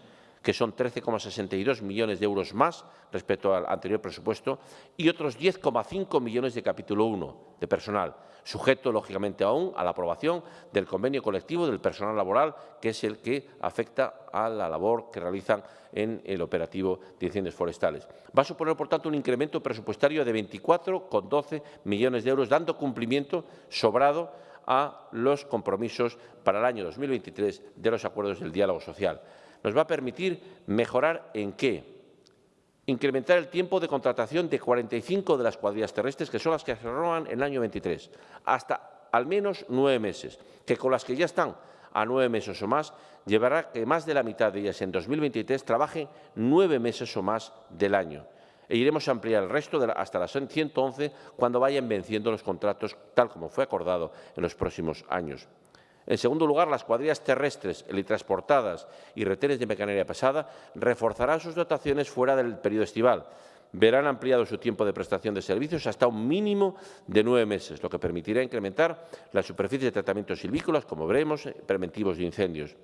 S1: que son 13,62 millones de euros más respecto al anterior presupuesto, y otros 10,5 millones de capítulo 1 de personal, sujeto, lógicamente, aún a la aprobación del convenio colectivo del personal laboral, que es el que afecta a la labor que realizan en el operativo de incendios forestales. Va a suponer, por tanto, un incremento presupuestario de 24,12 millones de euros, dando cumplimiento sobrado a los compromisos para el año 2023 de los acuerdos del diálogo social. Nos va a permitir mejorar en qué? Incrementar el tiempo de contratación de 45 de las cuadrillas terrestres, que son las que se renovan en el año 23, hasta al menos nueve meses, que con las que ya están a nueve meses o más, llevará que más de la mitad de ellas en 2023 trabajen nueve meses o más del año. E iremos a ampliar el resto hasta las 111 cuando vayan venciendo los contratos, tal como fue acordado en los próximos años. En segundo lugar, las cuadrillas terrestres, helitransportadas y retenes de mecanería pesada reforzarán sus dotaciones fuera del periodo estival. Verán ampliado su tiempo de prestación de servicios hasta un mínimo de nueve meses, lo que permitirá incrementar la superficie de tratamientos silvícolas, como veremos, preventivos de incendios.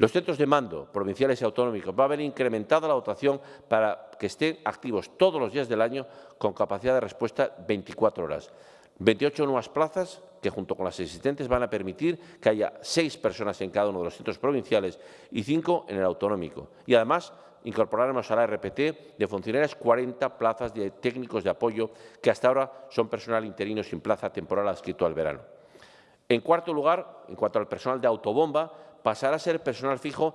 S1: Los centros de mando provinciales y autonómicos va a haber incrementado la dotación para que estén activos todos los días del año con capacidad de respuesta 24 horas. 28 nuevas plazas que, junto con las existentes, van a permitir que haya seis personas en cada uno de los centros provinciales y cinco en el autonómico. Y, además, incorporaremos a la RPT de funcionarios 40 plazas de técnicos de apoyo que hasta ahora son personal interino sin plaza temporal adscrito al verano. En cuarto lugar, en cuanto al personal de autobomba, pasará a ser personal fijo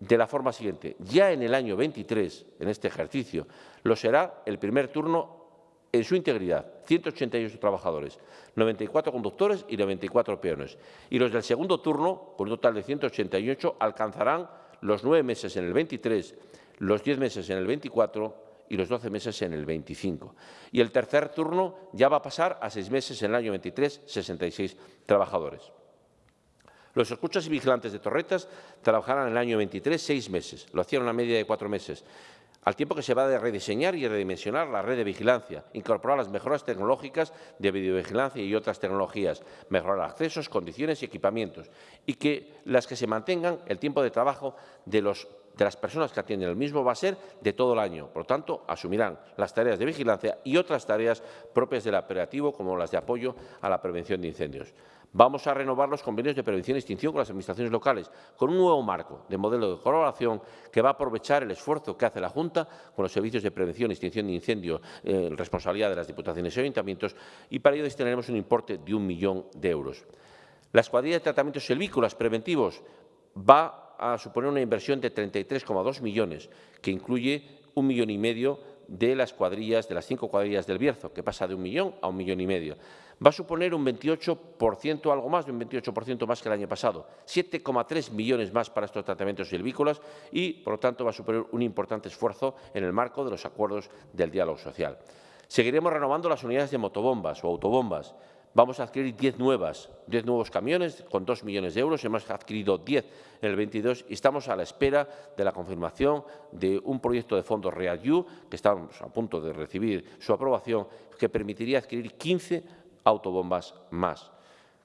S1: de la forma siguiente. Ya en el año 23, en este ejercicio, lo será el primer turno en su integridad, 188 trabajadores, 94 conductores y 94 peones. Y los del segundo turno, con un total de 188, alcanzarán los nueve meses en el 23, los 10 meses en el 24 y los 12 meses en el 25. Y el tercer turno ya va a pasar a seis meses en el año 23, 66 trabajadores. Los escuchas y vigilantes de torretas trabajarán en el año 23 seis meses, lo hacían una media de cuatro meses, al tiempo que se va a rediseñar y redimensionar la red de vigilancia, incorporar las mejoras tecnológicas de videovigilancia y otras tecnologías, mejorar accesos, condiciones y equipamientos, y que las que se mantengan el tiempo de trabajo de de las personas que atienden el mismo va a ser de todo el año. Por lo tanto, asumirán las tareas de vigilancia y otras tareas propias del operativo, como las de apoyo a la prevención de incendios. Vamos a renovar los convenios de prevención y extinción con las administraciones locales, con un nuevo marco de modelo de colaboración que va a aprovechar el esfuerzo que hace la Junta con los servicios de prevención y extinción de incendios, eh, responsabilidad de las diputaciones y ayuntamientos, y para ello destinaremos un importe de un millón de euros. La escuadrilla de tratamientos selvícolas preventivos va a suponer una inversión de 33,2 millones, que incluye un millón y medio de las cuadrillas, de las cinco cuadrillas del Bierzo, que pasa de un millón a un millón y medio. Va a suponer un 28%, algo más de un 28% más que el año pasado, 7,3 millones más para estos tratamientos silvícolas y, por lo tanto, va a suponer un importante esfuerzo en el marco de los acuerdos del diálogo social. Seguiremos renovando las unidades de motobombas o autobombas, Vamos a adquirir 10 nuevas, 10 nuevos camiones con 2 millones de euros. Hemos adquirido 10 en el 22 y estamos a la espera de la confirmación de un proyecto de fondos RealU, que estamos a punto de recibir su aprobación, que permitiría adquirir 15 autobombas más.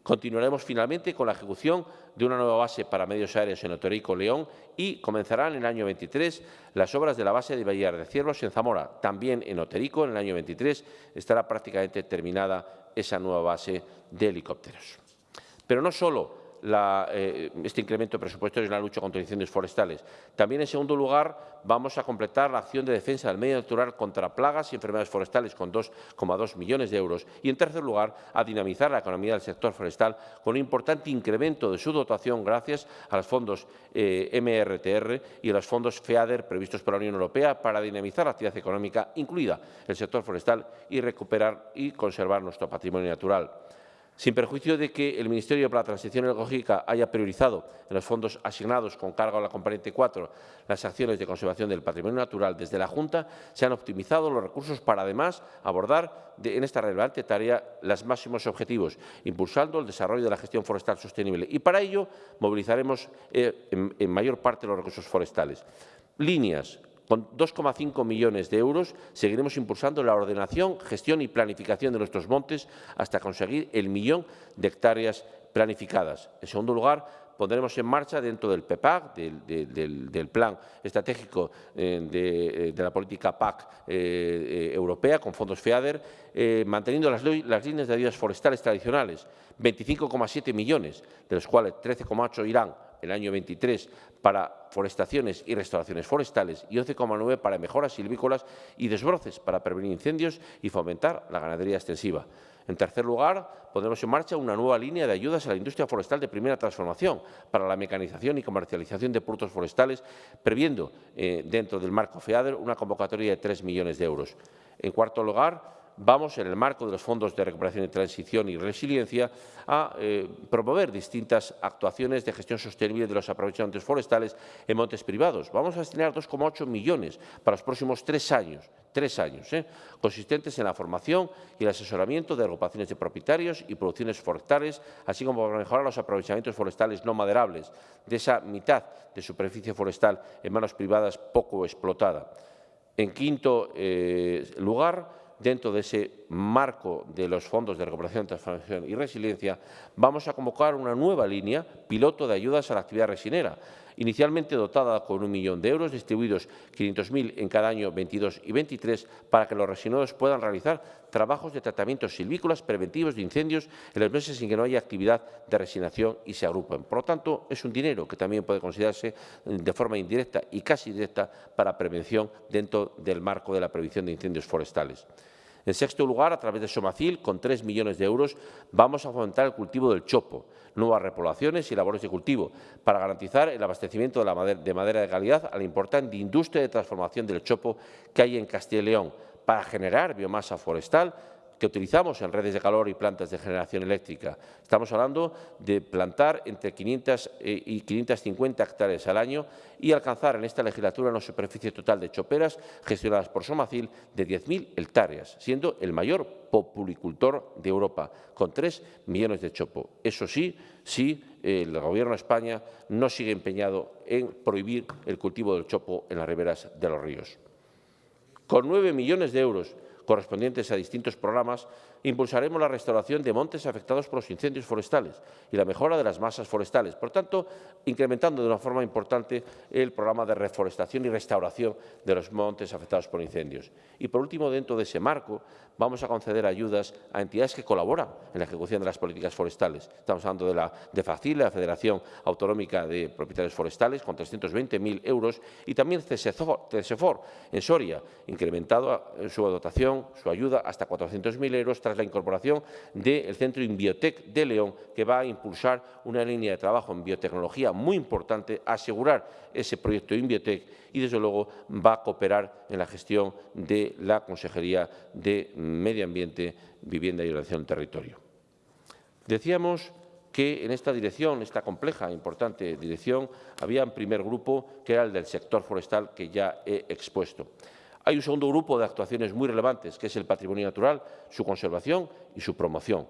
S1: Continuaremos finalmente con la ejecución de una nueva base para medios aéreos en Otorico, León y comenzarán en el año 23 las obras de la base de Bahía de Ciervos en Zamora. También en Oterico, en el año 23, estará prácticamente terminada esa nueva base de helicópteros. Pero no solo eh, este incremento presupuestario en la lucha contra incendios forestales. También, en segundo lugar, vamos a completar la acción de defensa del medio natural contra plagas y enfermedades forestales con 2,2 millones de euros. Y, en tercer lugar, a dinamizar la economía del sector forestal con un importante incremento de su dotación gracias a los fondos eh, MRTR y a los fondos FEADER previstos por la Unión Europea para dinamizar la actividad económica, incluida el sector forestal, y recuperar y conservar nuestro patrimonio natural sin perjuicio de que el Ministerio para la Transición Ecológica haya priorizado en los fondos asignados con cargo a la componente 4 las acciones de conservación del patrimonio natural, desde la Junta se han optimizado los recursos para, además, abordar en esta relevante tarea los máximos objetivos, impulsando el desarrollo de la gestión forestal sostenible. Y para ello movilizaremos eh, en mayor parte los recursos forestales. Líneas con 2,5 millones de euros seguiremos impulsando la ordenación, gestión y planificación de nuestros montes hasta conseguir el millón de hectáreas planificadas. En segundo lugar, pondremos en marcha dentro del PEPAC, del, Plan Estratégico eh, eh, de, la Política PAC eh, Europea, con fondos FEADER, manteniendo las, las líneas de ayudas forestales tradicionales, 25,7 millones, de los cuales 13,8 irán el año 23 para forestaciones y restauraciones forestales y 11,9 para mejoras silvícolas y desbroces para prevenir incendios y fomentar la ganadería extensiva. En tercer lugar, pondremos en marcha una nueva línea de ayudas a la industria forestal de primera transformación para la mecanización y comercialización de productos forestales, previendo eh, dentro del marco FEADER una convocatoria de 3 millones de euros. En cuarto lugar, vamos, en el marco de los fondos de recuperación y transición y resiliencia, a eh, promover distintas actuaciones de gestión sostenible de los aprovechamientos forestales en montes privados. Vamos a destinar 2,8 millones para los próximos tres años, tres años, ¿eh? consistentes en la formación y el asesoramiento de agrupaciones de propietarios y producciones forestales, así como para mejorar los aprovechamientos forestales no maderables de esa mitad de superficie forestal en manos privadas poco explotada. En quinto eh, lugar, dentro de ese marco de los fondos de recuperación, transformación y resiliencia, vamos a convocar una nueva línea piloto de ayudas a la actividad resinera, inicialmente dotada con un millón de euros, distribuidos 500.000 en cada año 22 y 23, para que los resineros puedan realizar trabajos de tratamientos silvícolas preventivos de incendios en los meses en que no haya actividad de resinación y se agrupen. Por lo tanto, es un dinero que también puede considerarse de forma indirecta y casi directa para prevención dentro del marco de la prevención de incendios forestales. En sexto lugar, a través de Somacil, con 3 millones de euros, vamos a fomentar el cultivo del chopo, nuevas repoblaciones y labores de cultivo, para garantizar el abastecimiento de, la madera, de madera de calidad a la importante industria de transformación del chopo que hay en Castilla y León, para generar biomasa forestal que utilizamos en redes de calor y plantas de generación eléctrica. Estamos hablando de plantar entre 500 eh, y 550 hectáreas al año y alcanzar en esta legislatura una superficie total de choperas gestionadas por Somacil de 10.000 hectáreas, siendo el mayor populicultor de Europa, con 3 millones de chopo. Eso sí, sí, el Gobierno de España no sigue empeñado en prohibir el cultivo del chopo en las riberas de los ríos. Con 9 millones de euros correspondientes a distintos programas, impulsaremos la restauración de montes afectados por los incendios forestales y la mejora de las masas forestales. Por tanto, incrementando de una forma importante el programa de reforestación y restauración de los montes afectados por incendios. Y, por último, dentro de ese marco, vamos a conceder ayudas a entidades que colaboran en la ejecución de las políticas forestales. Estamos hablando de la de FACIL, la Federación Autonómica de Propietarios Forestales, con 320.000 euros, y también CSEFOR, en Soria, incrementado su dotación, su ayuda, hasta 400.000 euros la incorporación del Centro Inbiotec de León, que va a impulsar una línea de trabajo en biotecnología muy importante, asegurar ese proyecto Inbiotec y, desde luego, va a cooperar en la gestión de la Consejería de Medio Ambiente, Vivienda y Ordenación del Territorio. Decíamos que en esta dirección, esta compleja e importante dirección, había un primer grupo que era el del sector forestal que ya he expuesto. Hay un segundo grupo de actuaciones muy relevantes, que es el patrimonio natural, su conservación y su promoción.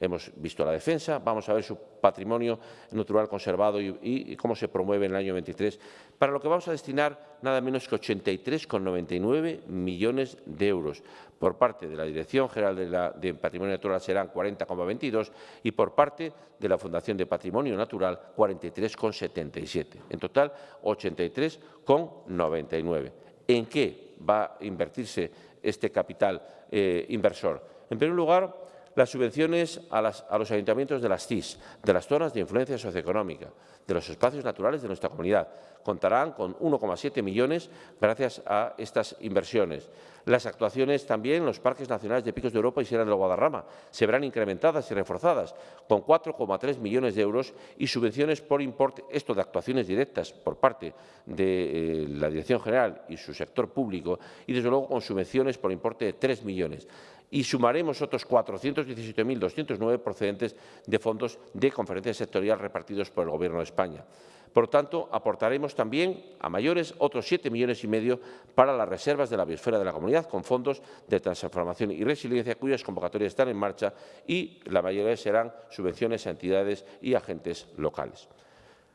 S1: Hemos visto la defensa, vamos a ver su patrimonio natural conservado y, cómo se promueve en el año 23, para lo que vamos a destinar nada menos que 83,99 millones de euros. Por parte de la Dirección General de, Patrimonio Natural serán 40,22 y por parte de la Fundación de Patrimonio Natural 43,77. En total, 83,99. ¿En qué va a invertirse este capital eh, inversor? En primer lugar, las subvenciones a, los ayuntamientos de las CIS, de las zonas de influencia socioeconómica, de los espacios naturales de nuestra comunidad. Contarán con 1,7 millones gracias a estas inversiones. Las actuaciones también en los parques nacionales de Picos de Europa y Sierra del Guadarrama se verán incrementadas y reforzadas con 4,3 millones de euros y subvenciones por importe, esto de actuaciones directas por parte de eh, la Dirección General y su sector público y, desde luego, con subvenciones por importe de 3 millones y sumaremos otros 417.209 procedentes de fondos de conferencia sectorial repartidos por el Gobierno de España. Por lo tanto, aportaremos también a mayores otros 7 millones y medio para las reservas de la biosfera de la comunidad con fondos de transformación y resiliencia cuyas convocatorias están en marcha y la mayoría serán subvenciones a entidades y agentes locales.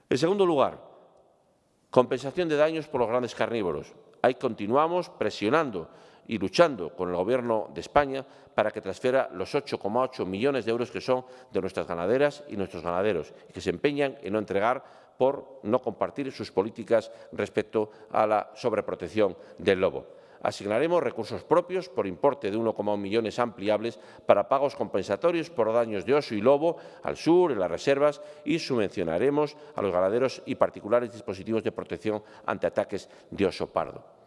S1: En segundo lugar, compensación de daños por los grandes carnívoros. Ahí continuamos presionando y luchando con el Gobierno de España para que transfiera los 8,8 millones de euros que son de nuestras ganaderas y nuestros ganaderos y que se empeñan en no entregar por no compartir sus políticas respecto a la sobreprotección del lobo. asignaremos recursos propios por importe de 1,1 millones ampliables para pagos compensatorios por daños de oso y lobo al sur, en las reservas, y subvencionaremos a los ganaderos y particulares dispositivos de protección ante ataques de oso pardo.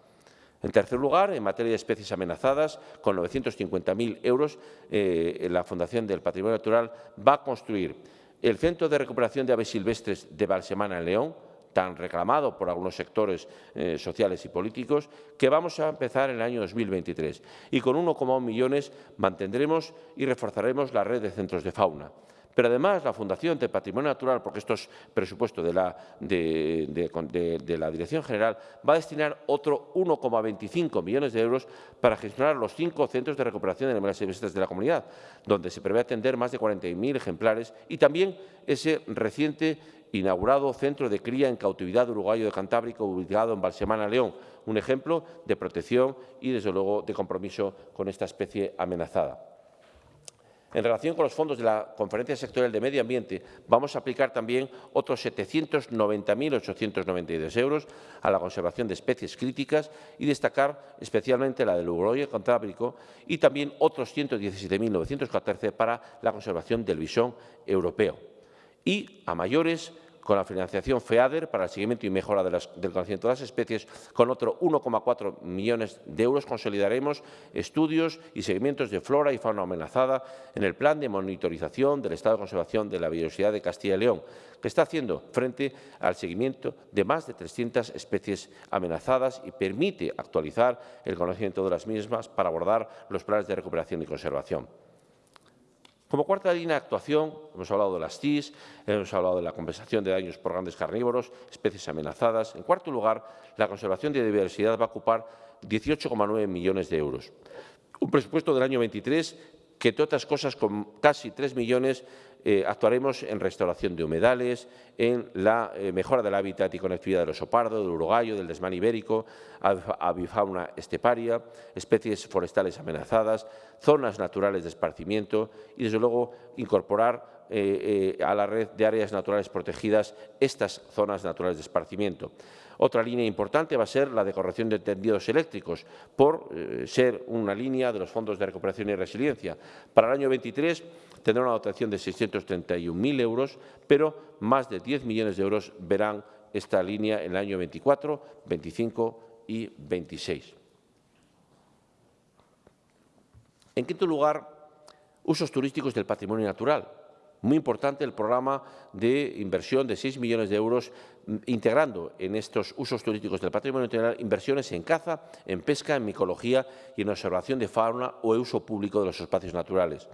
S1: En tercer lugar, en materia de especies amenazadas, con 950.000 euros, eh, la Fundación del Patrimonio Natural va a construir el Centro de Recuperación de Aves Silvestres de Balsemana en León, tan reclamado por algunos sectores eh, sociales y políticos, que vamos a empezar en el año 2023. Y con 1,1 millones mantendremos y reforzaremos la red de centros de fauna. Pero además la Fundación de Patrimonio Natural, porque esto es presupuesto de la, Dirección General, va a destinar otro 1,25 millones de euros para gestionar los cinco centros de recuperación de animales silvestres de la comunidad, donde se prevé atender más de 40.000 ejemplares y también ese reciente inaugurado Centro de Cría en Cautividad Uruguayo de Cantábrico, ubicado en Balsemana, León, un ejemplo de protección y, desde luego, de compromiso con esta especie amenazada. En relación con los fondos de la Conferencia Sectorial de Medio Ambiente, vamos a aplicar también otros 790.892 euros a la conservación de especies críticas y destacar especialmente la del Uruguayo Cantábrico y también otros 117.914 para la conservación del bisón europeo. Y a mayores con la financiación FEADER para el seguimiento y mejora del conocimiento de las especies, con otro 1,4 millones de euros consolidaremos estudios y seguimientos de flora y fauna amenazada en el plan de monitorización del estado de conservación de la biodiversidad de Castilla y León, que está haciendo frente al seguimiento de más de 300 especies amenazadas y permite actualizar el conocimiento de las mismas para abordar los planes de recuperación y conservación. Como cuarta línea de actuación, hemos hablado de las TIS, hemos hablado de la compensación de daños por grandes carnívoros, especies amenazadas. En cuarto lugar, la conservación de diversidad va a ocupar 18,9 millones de euros. Un presupuesto del año 23 que, entre otras cosas, con casi 3 millones eh, actuaremos en restauración de humedales, en la eh, mejora del hábitat y conectividad del oso pardo, del urogallo, del desmán ibérico, avifauna esteparia, especies forestales amenazadas, zonas naturales de esparcimiento y, desde luego, incorporar eh, a la red de áreas naturales protegidas estas zonas naturales de esparcimiento. Otra línea importante va a ser la de de tendidos eléctricos, por ser una línea de los fondos de recuperación y resiliencia. Para el año 23 tendrá una dotación de 631.000 euros, pero más de 10 millones de euros verán esta línea en el año 24, 25 y 26. En quinto lugar, usos turísticos del patrimonio natural. Muy importante el programa de inversión de 6 millones de euros mm, integrando en estos usos turísticos del patrimonio natural inversiones en caza, en pesca, en micología y en observación de fauna o uso público de los espacios naturales.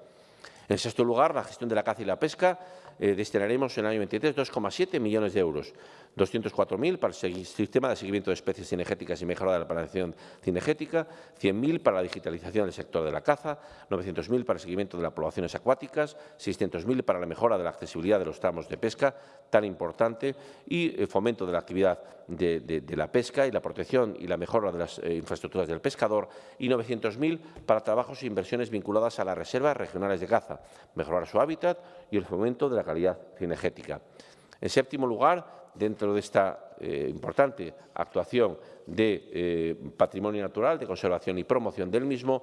S1: En sexto lugar, la gestión de la caza y la pesca. Eh, destinaremos en el año 23 2,7 millones de euros, 204.000 para el sistema de seguimiento de especies cinegéticas y mejora de la planificación cinegética, 100.000 para la digitalización del sector de la caza, 900.000 para el seguimiento de las poblaciones acuáticas, 600.000 para la mejora de la accesibilidad de los tramos de pesca, tan importante, y eh, fomento de la actividad de, la pesca y la protección y la mejora de las eh, infraestructuras del pescador, y 900.000 para trabajos e inversiones vinculadas a las reservas regionales de caza, mejorar su hábitat y el fomento de la calidad cinegética. En séptimo lugar, dentro de esta eh, importante actuación de eh, patrimonio natural, de conservación y promoción del mismo,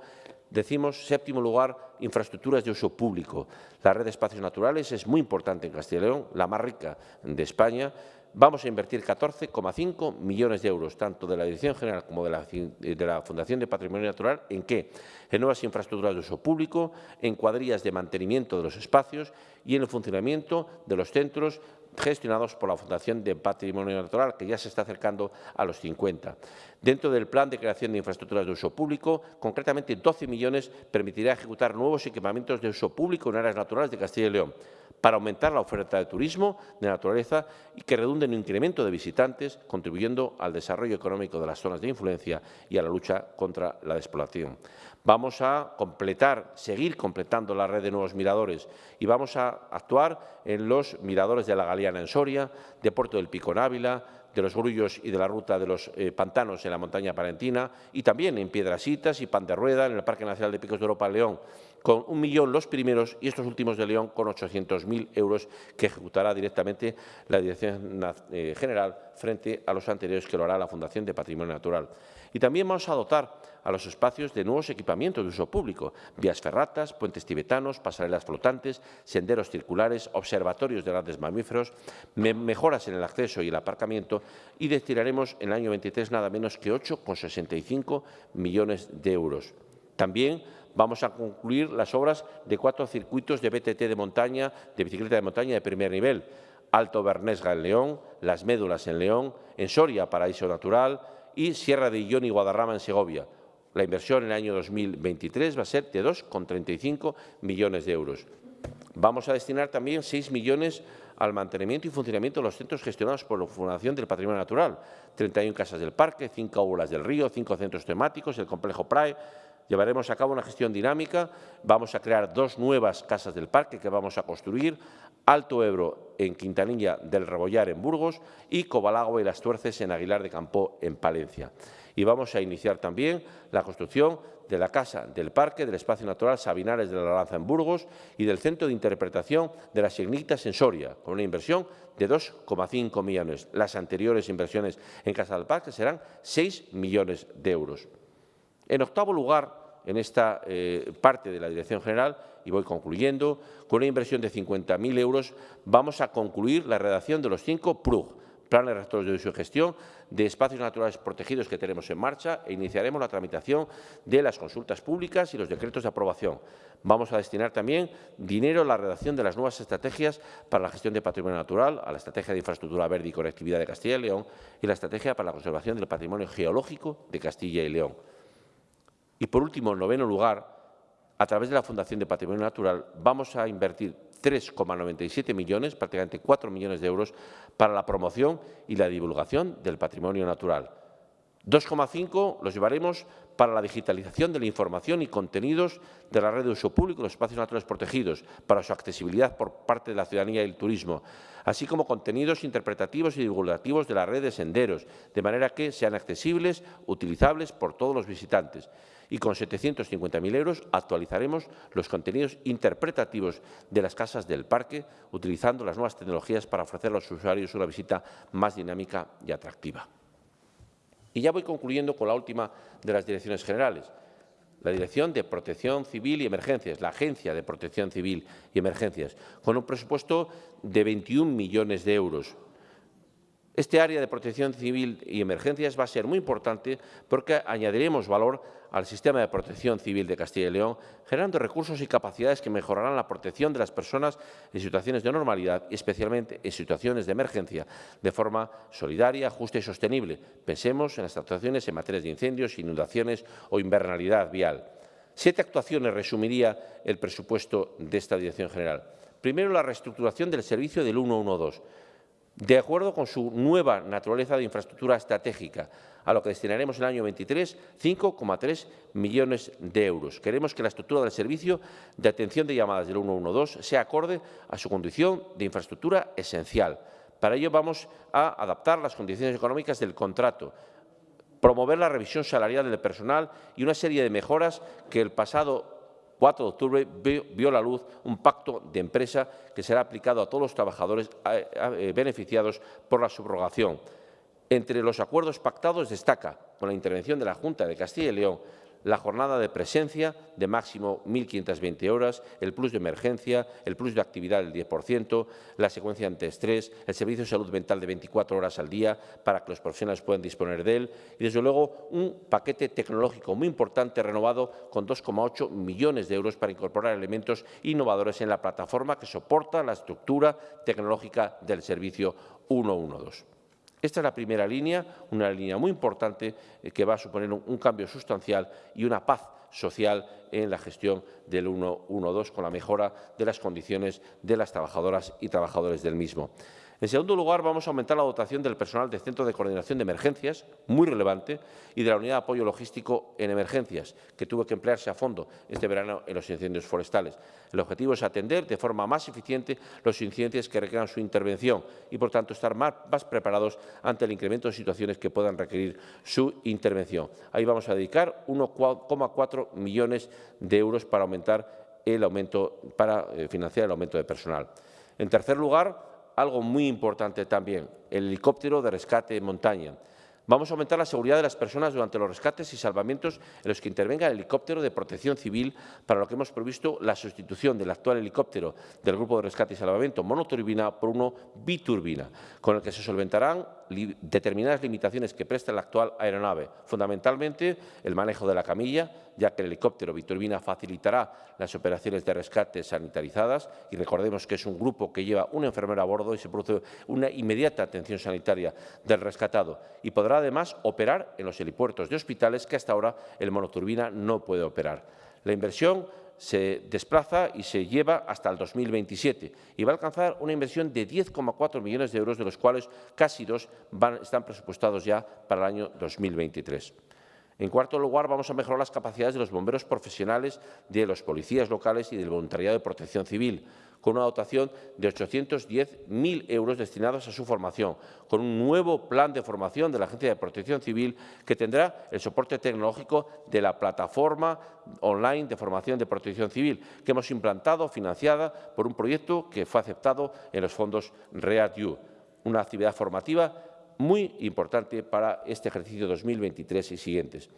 S1: decimos, séptimo lugar, infraestructuras de uso público. La red de espacios naturales es muy importante en Castilla y León, la más rica de España, Vamos a invertir 14,5 millones de euros, tanto de la Dirección General como de la, Fundación de Patrimonio Natural, ¿en qué? En nuevas infraestructuras de uso público, en cuadrillas de mantenimiento de los espacios y en el funcionamiento de los centros gestionados por la Fundación de Patrimonio Natural, que ya se está acercando a los 50. Dentro del plan de creación de infraestructuras de uso público, concretamente 12 millones permitirá ejecutar nuevos equipamientos de uso público en áreas naturales de Castilla y León para aumentar la oferta de turismo de naturaleza y que redunde en incremento de visitantes, contribuyendo al desarrollo económico de las zonas de influencia y a la lucha contra la despoblación. Vamos a completar, seguir completando la red de nuevos miradores y vamos a actuar en los miradores de la Galeana en Soria, de Puerto del Pico en Ávila, de los Grullos y de la ruta de los eh, pantanos en la montaña palentina y también en Piedrasitas y Pan de Rueda, en el Parque Nacional de Picos de Europa León, con un millón los primeros y estos últimos de León con 800.000 euros que ejecutará directamente la Dirección eh, General frente a los anteriores que lo hará la Fundación de Patrimonio Natural. Y también vamos a dotar a los espacios de nuevos equipamientos de uso público, vías ferratas, puentes tibetanos, pasarelas flotantes, senderos circulares, observatorios de grandes mamíferos, mejoras en el acceso y el aparcamiento y destinaremos en el año 23 nada menos que 8,65 millones de euros. También vamos a concluir las obras de cuatro circuitos de BTT de montaña, de bicicleta de montaña de primer nivel, Alto Bernesga en León, Las Médulas en León, en Soria, Paraíso Natural y Sierra de Illón y Guadarrama en Segovia. La inversión en el año 2023 va a ser de 2,35 millones de euros. Vamos a destinar también 6 millones al mantenimiento y funcionamiento de los centros gestionados por la Fundación del Patrimonio Natural, 31 casas del parque, 5 aulas del río, 5 centros temáticos, el complejo PRAE, Llevaremos a cabo una gestión dinámica, vamos a crear dos nuevas casas del parque que vamos a construir, Alto Ebro en Quintanilla del Rebollar en Burgos y Cobalagua y Las Tuerces en Aguilar de Campo en Palencia. Y vamos a iniciar también la construcción de la Casa del Parque del Espacio Natural Sabinares de la Lanza en Burgos y del Centro de Interpretación de las Ignitas en Soria, con una inversión de 2,5 millones. Las anteriores inversiones en Casa del Parque serán 6 millones de euros. En octavo lugar, en esta eh, parte de la Dirección General, y voy concluyendo, con una inversión de 50.000 euros, vamos a concluir la redacción de los cinco PRUG, planes rectores de uso y gestión de espacios naturales protegidos que tenemos en marcha e iniciaremos la tramitación de las consultas públicas y los decretos de aprobación. Vamos a destinar también dinero a la redacción de las nuevas estrategias para la gestión de patrimonio natural, a la estrategia de infraestructura verde y conectividad de Castilla y León y la estrategia para la conservación del patrimonio geológico de Castilla y León. Y, por último, en noveno lugar, a través de la Fundación de Patrimonio Natural, vamos a invertir 3,97 millones, prácticamente 4 millones de euros, para la promoción y la divulgación del patrimonio natural. 2,5 los llevaremos para la digitalización de la información y contenidos de la red de uso público los espacios naturales protegidos, para su accesibilidad por parte de la ciudadanía y el turismo, así como contenidos interpretativos y divulgativos de la red de senderos, de manera que sean accesibles, utilizables por todos los visitantes y con 750.000 euros actualizaremos los contenidos interpretativos de las casas del parque, utilizando las nuevas tecnologías para ofrecer a los usuarios una visita más dinámica y atractiva. Y ya voy concluyendo con la última de las direcciones generales, la Dirección de Protección Civil y Emergencias, la Agencia de Protección Civil y Emergencias, con un presupuesto de 21 millones de euros este área de protección civil y emergencias va a ser muy importante porque añadiremos valor al sistema de protección civil de Castilla y León, generando recursos y capacidades que mejorarán la protección de las personas en situaciones de normalidad y especialmente en situaciones de emergencia, de forma solidaria, justa y sostenible. Pensemos en las actuaciones en materias de incendios, inundaciones o invernalidad vial. Siete actuaciones resumiría el presupuesto de esta Dirección General. Primero, la reestructuración del servicio del 112 de acuerdo con su nueva naturaleza de infraestructura estratégica, a lo que destinaremos en el año 23 5,3 millones de euros. Queremos que la estructura del servicio de atención de llamadas del 112 sea acorde a su condición de infraestructura esencial. Para ello vamos a adaptar las condiciones económicas del contrato, promover la revisión salarial del personal y una serie de mejoras que el pasado 4 de octubre vio, la luz un pacto de empresa que será aplicado a todos los trabajadores eh, beneficiados por la subrogación. Entre los acuerdos pactados destaca, con la intervención de la Junta de Castilla y León, la jornada de presencia de máximo 1.520 horas, el plus de emergencia, el plus de actividad del 10%, la secuencia antiestrés, el servicio de salud mental de 24 horas al día para que los profesionales puedan disponer de él y, desde luego, un paquete tecnológico muy importante renovado con 2,8 millones de euros para incorporar elementos innovadores en la plataforma que soporta la estructura tecnológica del servicio 112. Esta es la primera línea, una línea muy importante eh, que va a suponer un, cambio sustancial y una paz social en la gestión del 112 con la mejora de las condiciones de las trabajadoras y trabajadores del mismo. En segundo lugar, vamos a aumentar la dotación del personal del Centro de Coordinación de Emergencias, muy relevante, y de la Unidad de Apoyo Logístico en Emergencias, que tuvo que emplearse a fondo este verano en los incendios forestales. El objetivo es atender de forma más eficiente los incidentes que requieran su intervención y, por tanto, estar más, preparados ante el incremento de situaciones que puedan requerir su intervención. Ahí vamos a dedicar 1,4 millones de euros para aumentar el aumento, para eh, financiar el aumento de personal. En tercer lugar, algo muy importante también, el helicóptero de rescate en montaña. Vamos a aumentar la seguridad de las personas durante los rescates y salvamientos en los que intervenga el helicóptero de protección civil, para lo que hemos previsto la sustitución del actual helicóptero del Grupo de Rescate y Salvamento monoturbina por uno biturbina, con el que se solventarán determinadas limitaciones que presta la actual aeronave, fundamentalmente el manejo de la camilla, ya que el helicóptero biturbina facilitará las operaciones de rescate sanitarizadas y recordemos que es un grupo que lleva una enfermera a bordo y se produce una inmediata atención sanitaria del rescatado y podrá además operar en los helipuertos de hospitales que hasta ahora el monoturbina no puede operar. La inversión se desplaza y se lleva hasta el 2027 y va a alcanzar una inversión de 10,4 millones de euros, de los cuales casi dos están presupuestados ya para el año 2023. En cuarto lugar, vamos a mejorar las capacidades de los bomberos profesionales, de los policías locales y del voluntariado de protección civil, con una dotación de 810.000 euros destinados a su formación, con un nuevo plan de formación de la Agencia de Protección Civil que tendrá el soporte tecnológico de la plataforma online de formación de protección civil que hemos implantado, financiada por un proyecto que fue aceptado en los fondos READ-U, una actividad formativa muy importante para este ejercicio 2023 y siguientes.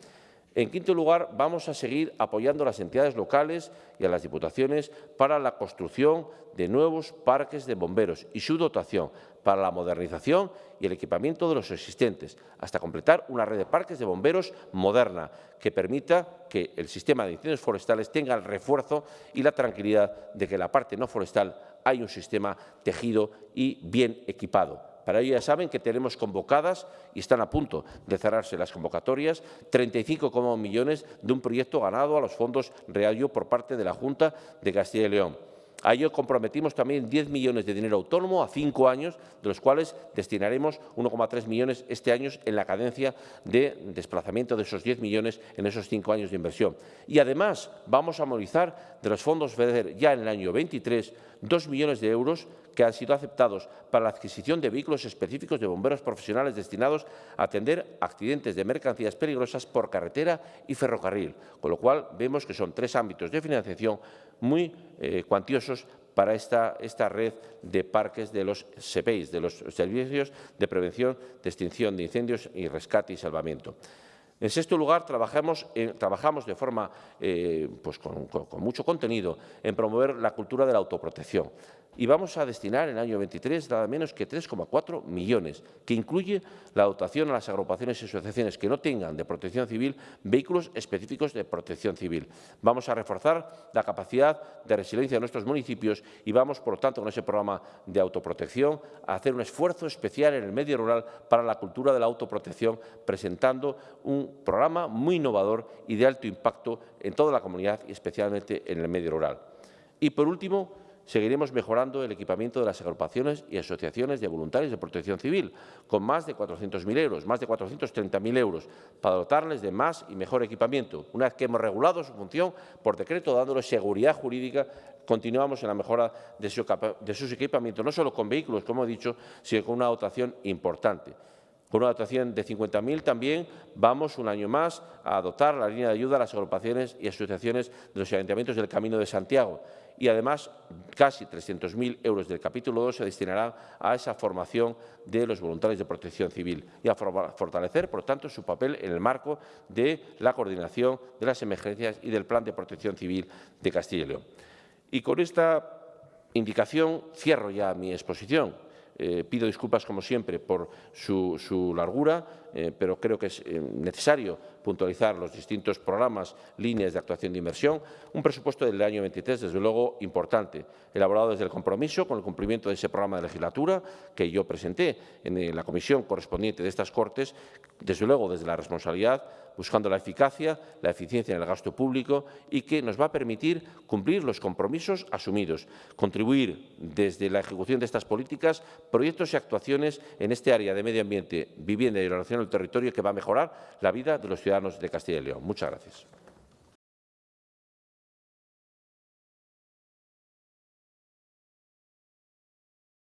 S1: En quinto lugar, vamos a seguir apoyando a las entidades locales y a las diputaciones para la construcción de nuevos parques de bomberos y su dotación para la modernización y el equipamiento de los existentes, hasta completar una red de parques de bomberos moderna que permita que el sistema de incendios forestales tenga el refuerzo y la tranquilidad de que en la parte no forestal hay un sistema tejido y bien equipado para ello ya saben que tenemos convocadas y están a punto de cerrarse las convocatorias 35 millones de un proyecto ganado a los fondos Realio por parte de la Junta de Castilla y León. A ello comprometimos también 10 millones de dinero autónomo a cinco años, de los cuales destinaremos 1,3 millones este año en la cadencia de desplazamiento de esos 10 millones en esos cinco años de inversión. Y además vamos a movilizar de los fondos FEDER ya en el año 23 2 millones de euros que han sido aceptados para la adquisición de vehículos específicos de bomberos profesionales destinados a atender accidentes de mercancías peligrosas por carretera y ferrocarril, con lo cual vemos que son tres ámbitos de financiación muy eh, cuantiosos para esta, esta, red de parques de los SEPEIs, de los Servicios de Prevención de Extinción de Incendios y Rescate y Salvamiento. En sexto lugar, trabajamos, trabajamos de forma eh, pues con, mucho contenido en promover la cultura de la autoprotección y vamos a destinar en el año 23 nada menos que 3,4 millones, que incluye la dotación a las agrupaciones y asociaciones que no tengan de protección civil vehículos específicos de protección civil. Vamos a reforzar la capacidad de resiliencia de nuestros municipios y vamos, por lo tanto, con ese programa de autoprotección a hacer un esfuerzo especial en el medio rural para la cultura de la autoprotección, presentando un programa muy innovador y de alto impacto en toda la comunidad y especialmente en el medio rural. Y, por último, Seguiremos mejorando el equipamiento de las agrupaciones y asociaciones de voluntarios de protección civil, con más de 400.000 euros, más de 430.000 euros, para dotarles de más y mejor equipamiento. Una vez que hemos regulado su función por decreto, dándoles seguridad jurídica, continuamos en la mejora de, de sus equipamientos, no solo con vehículos, como he dicho, sino con una dotación importante. Con una dotación de 50.000 también vamos un año más a dotar la línea de ayuda a las agrupaciones y asociaciones de los ayuntamientos del Camino de Santiago y además casi 300.000 euros del capítulo 2 se destinarán a esa formación de los voluntarios de protección civil y a fortalecer, por tanto, su papel en el marco de la coordinación de las emergencias y del Plan de Protección Civil de Castilla y León. Y con esta indicación cierro ya mi exposición. Eh, pido disculpas, como siempre, por su, largura, eh, pero creo que es eh, necesario puntualizar los distintos programas, líneas de actuación de inversión. Un presupuesto del año 23, desde luego, importante, elaborado desde el compromiso con el cumplimiento de ese programa de legislatura que yo presenté en la comisión correspondiente de estas Cortes, desde luego desde la responsabilidad buscando la eficacia, la eficiencia en el gasto público y que nos va a permitir cumplir los compromisos asumidos, contribuir desde la ejecución de estas políticas proyectos y actuaciones en este área de medio ambiente, vivienda y relación del territorio que va a mejorar la vida de los ciudadanos de Castilla y León. Muchas gracias.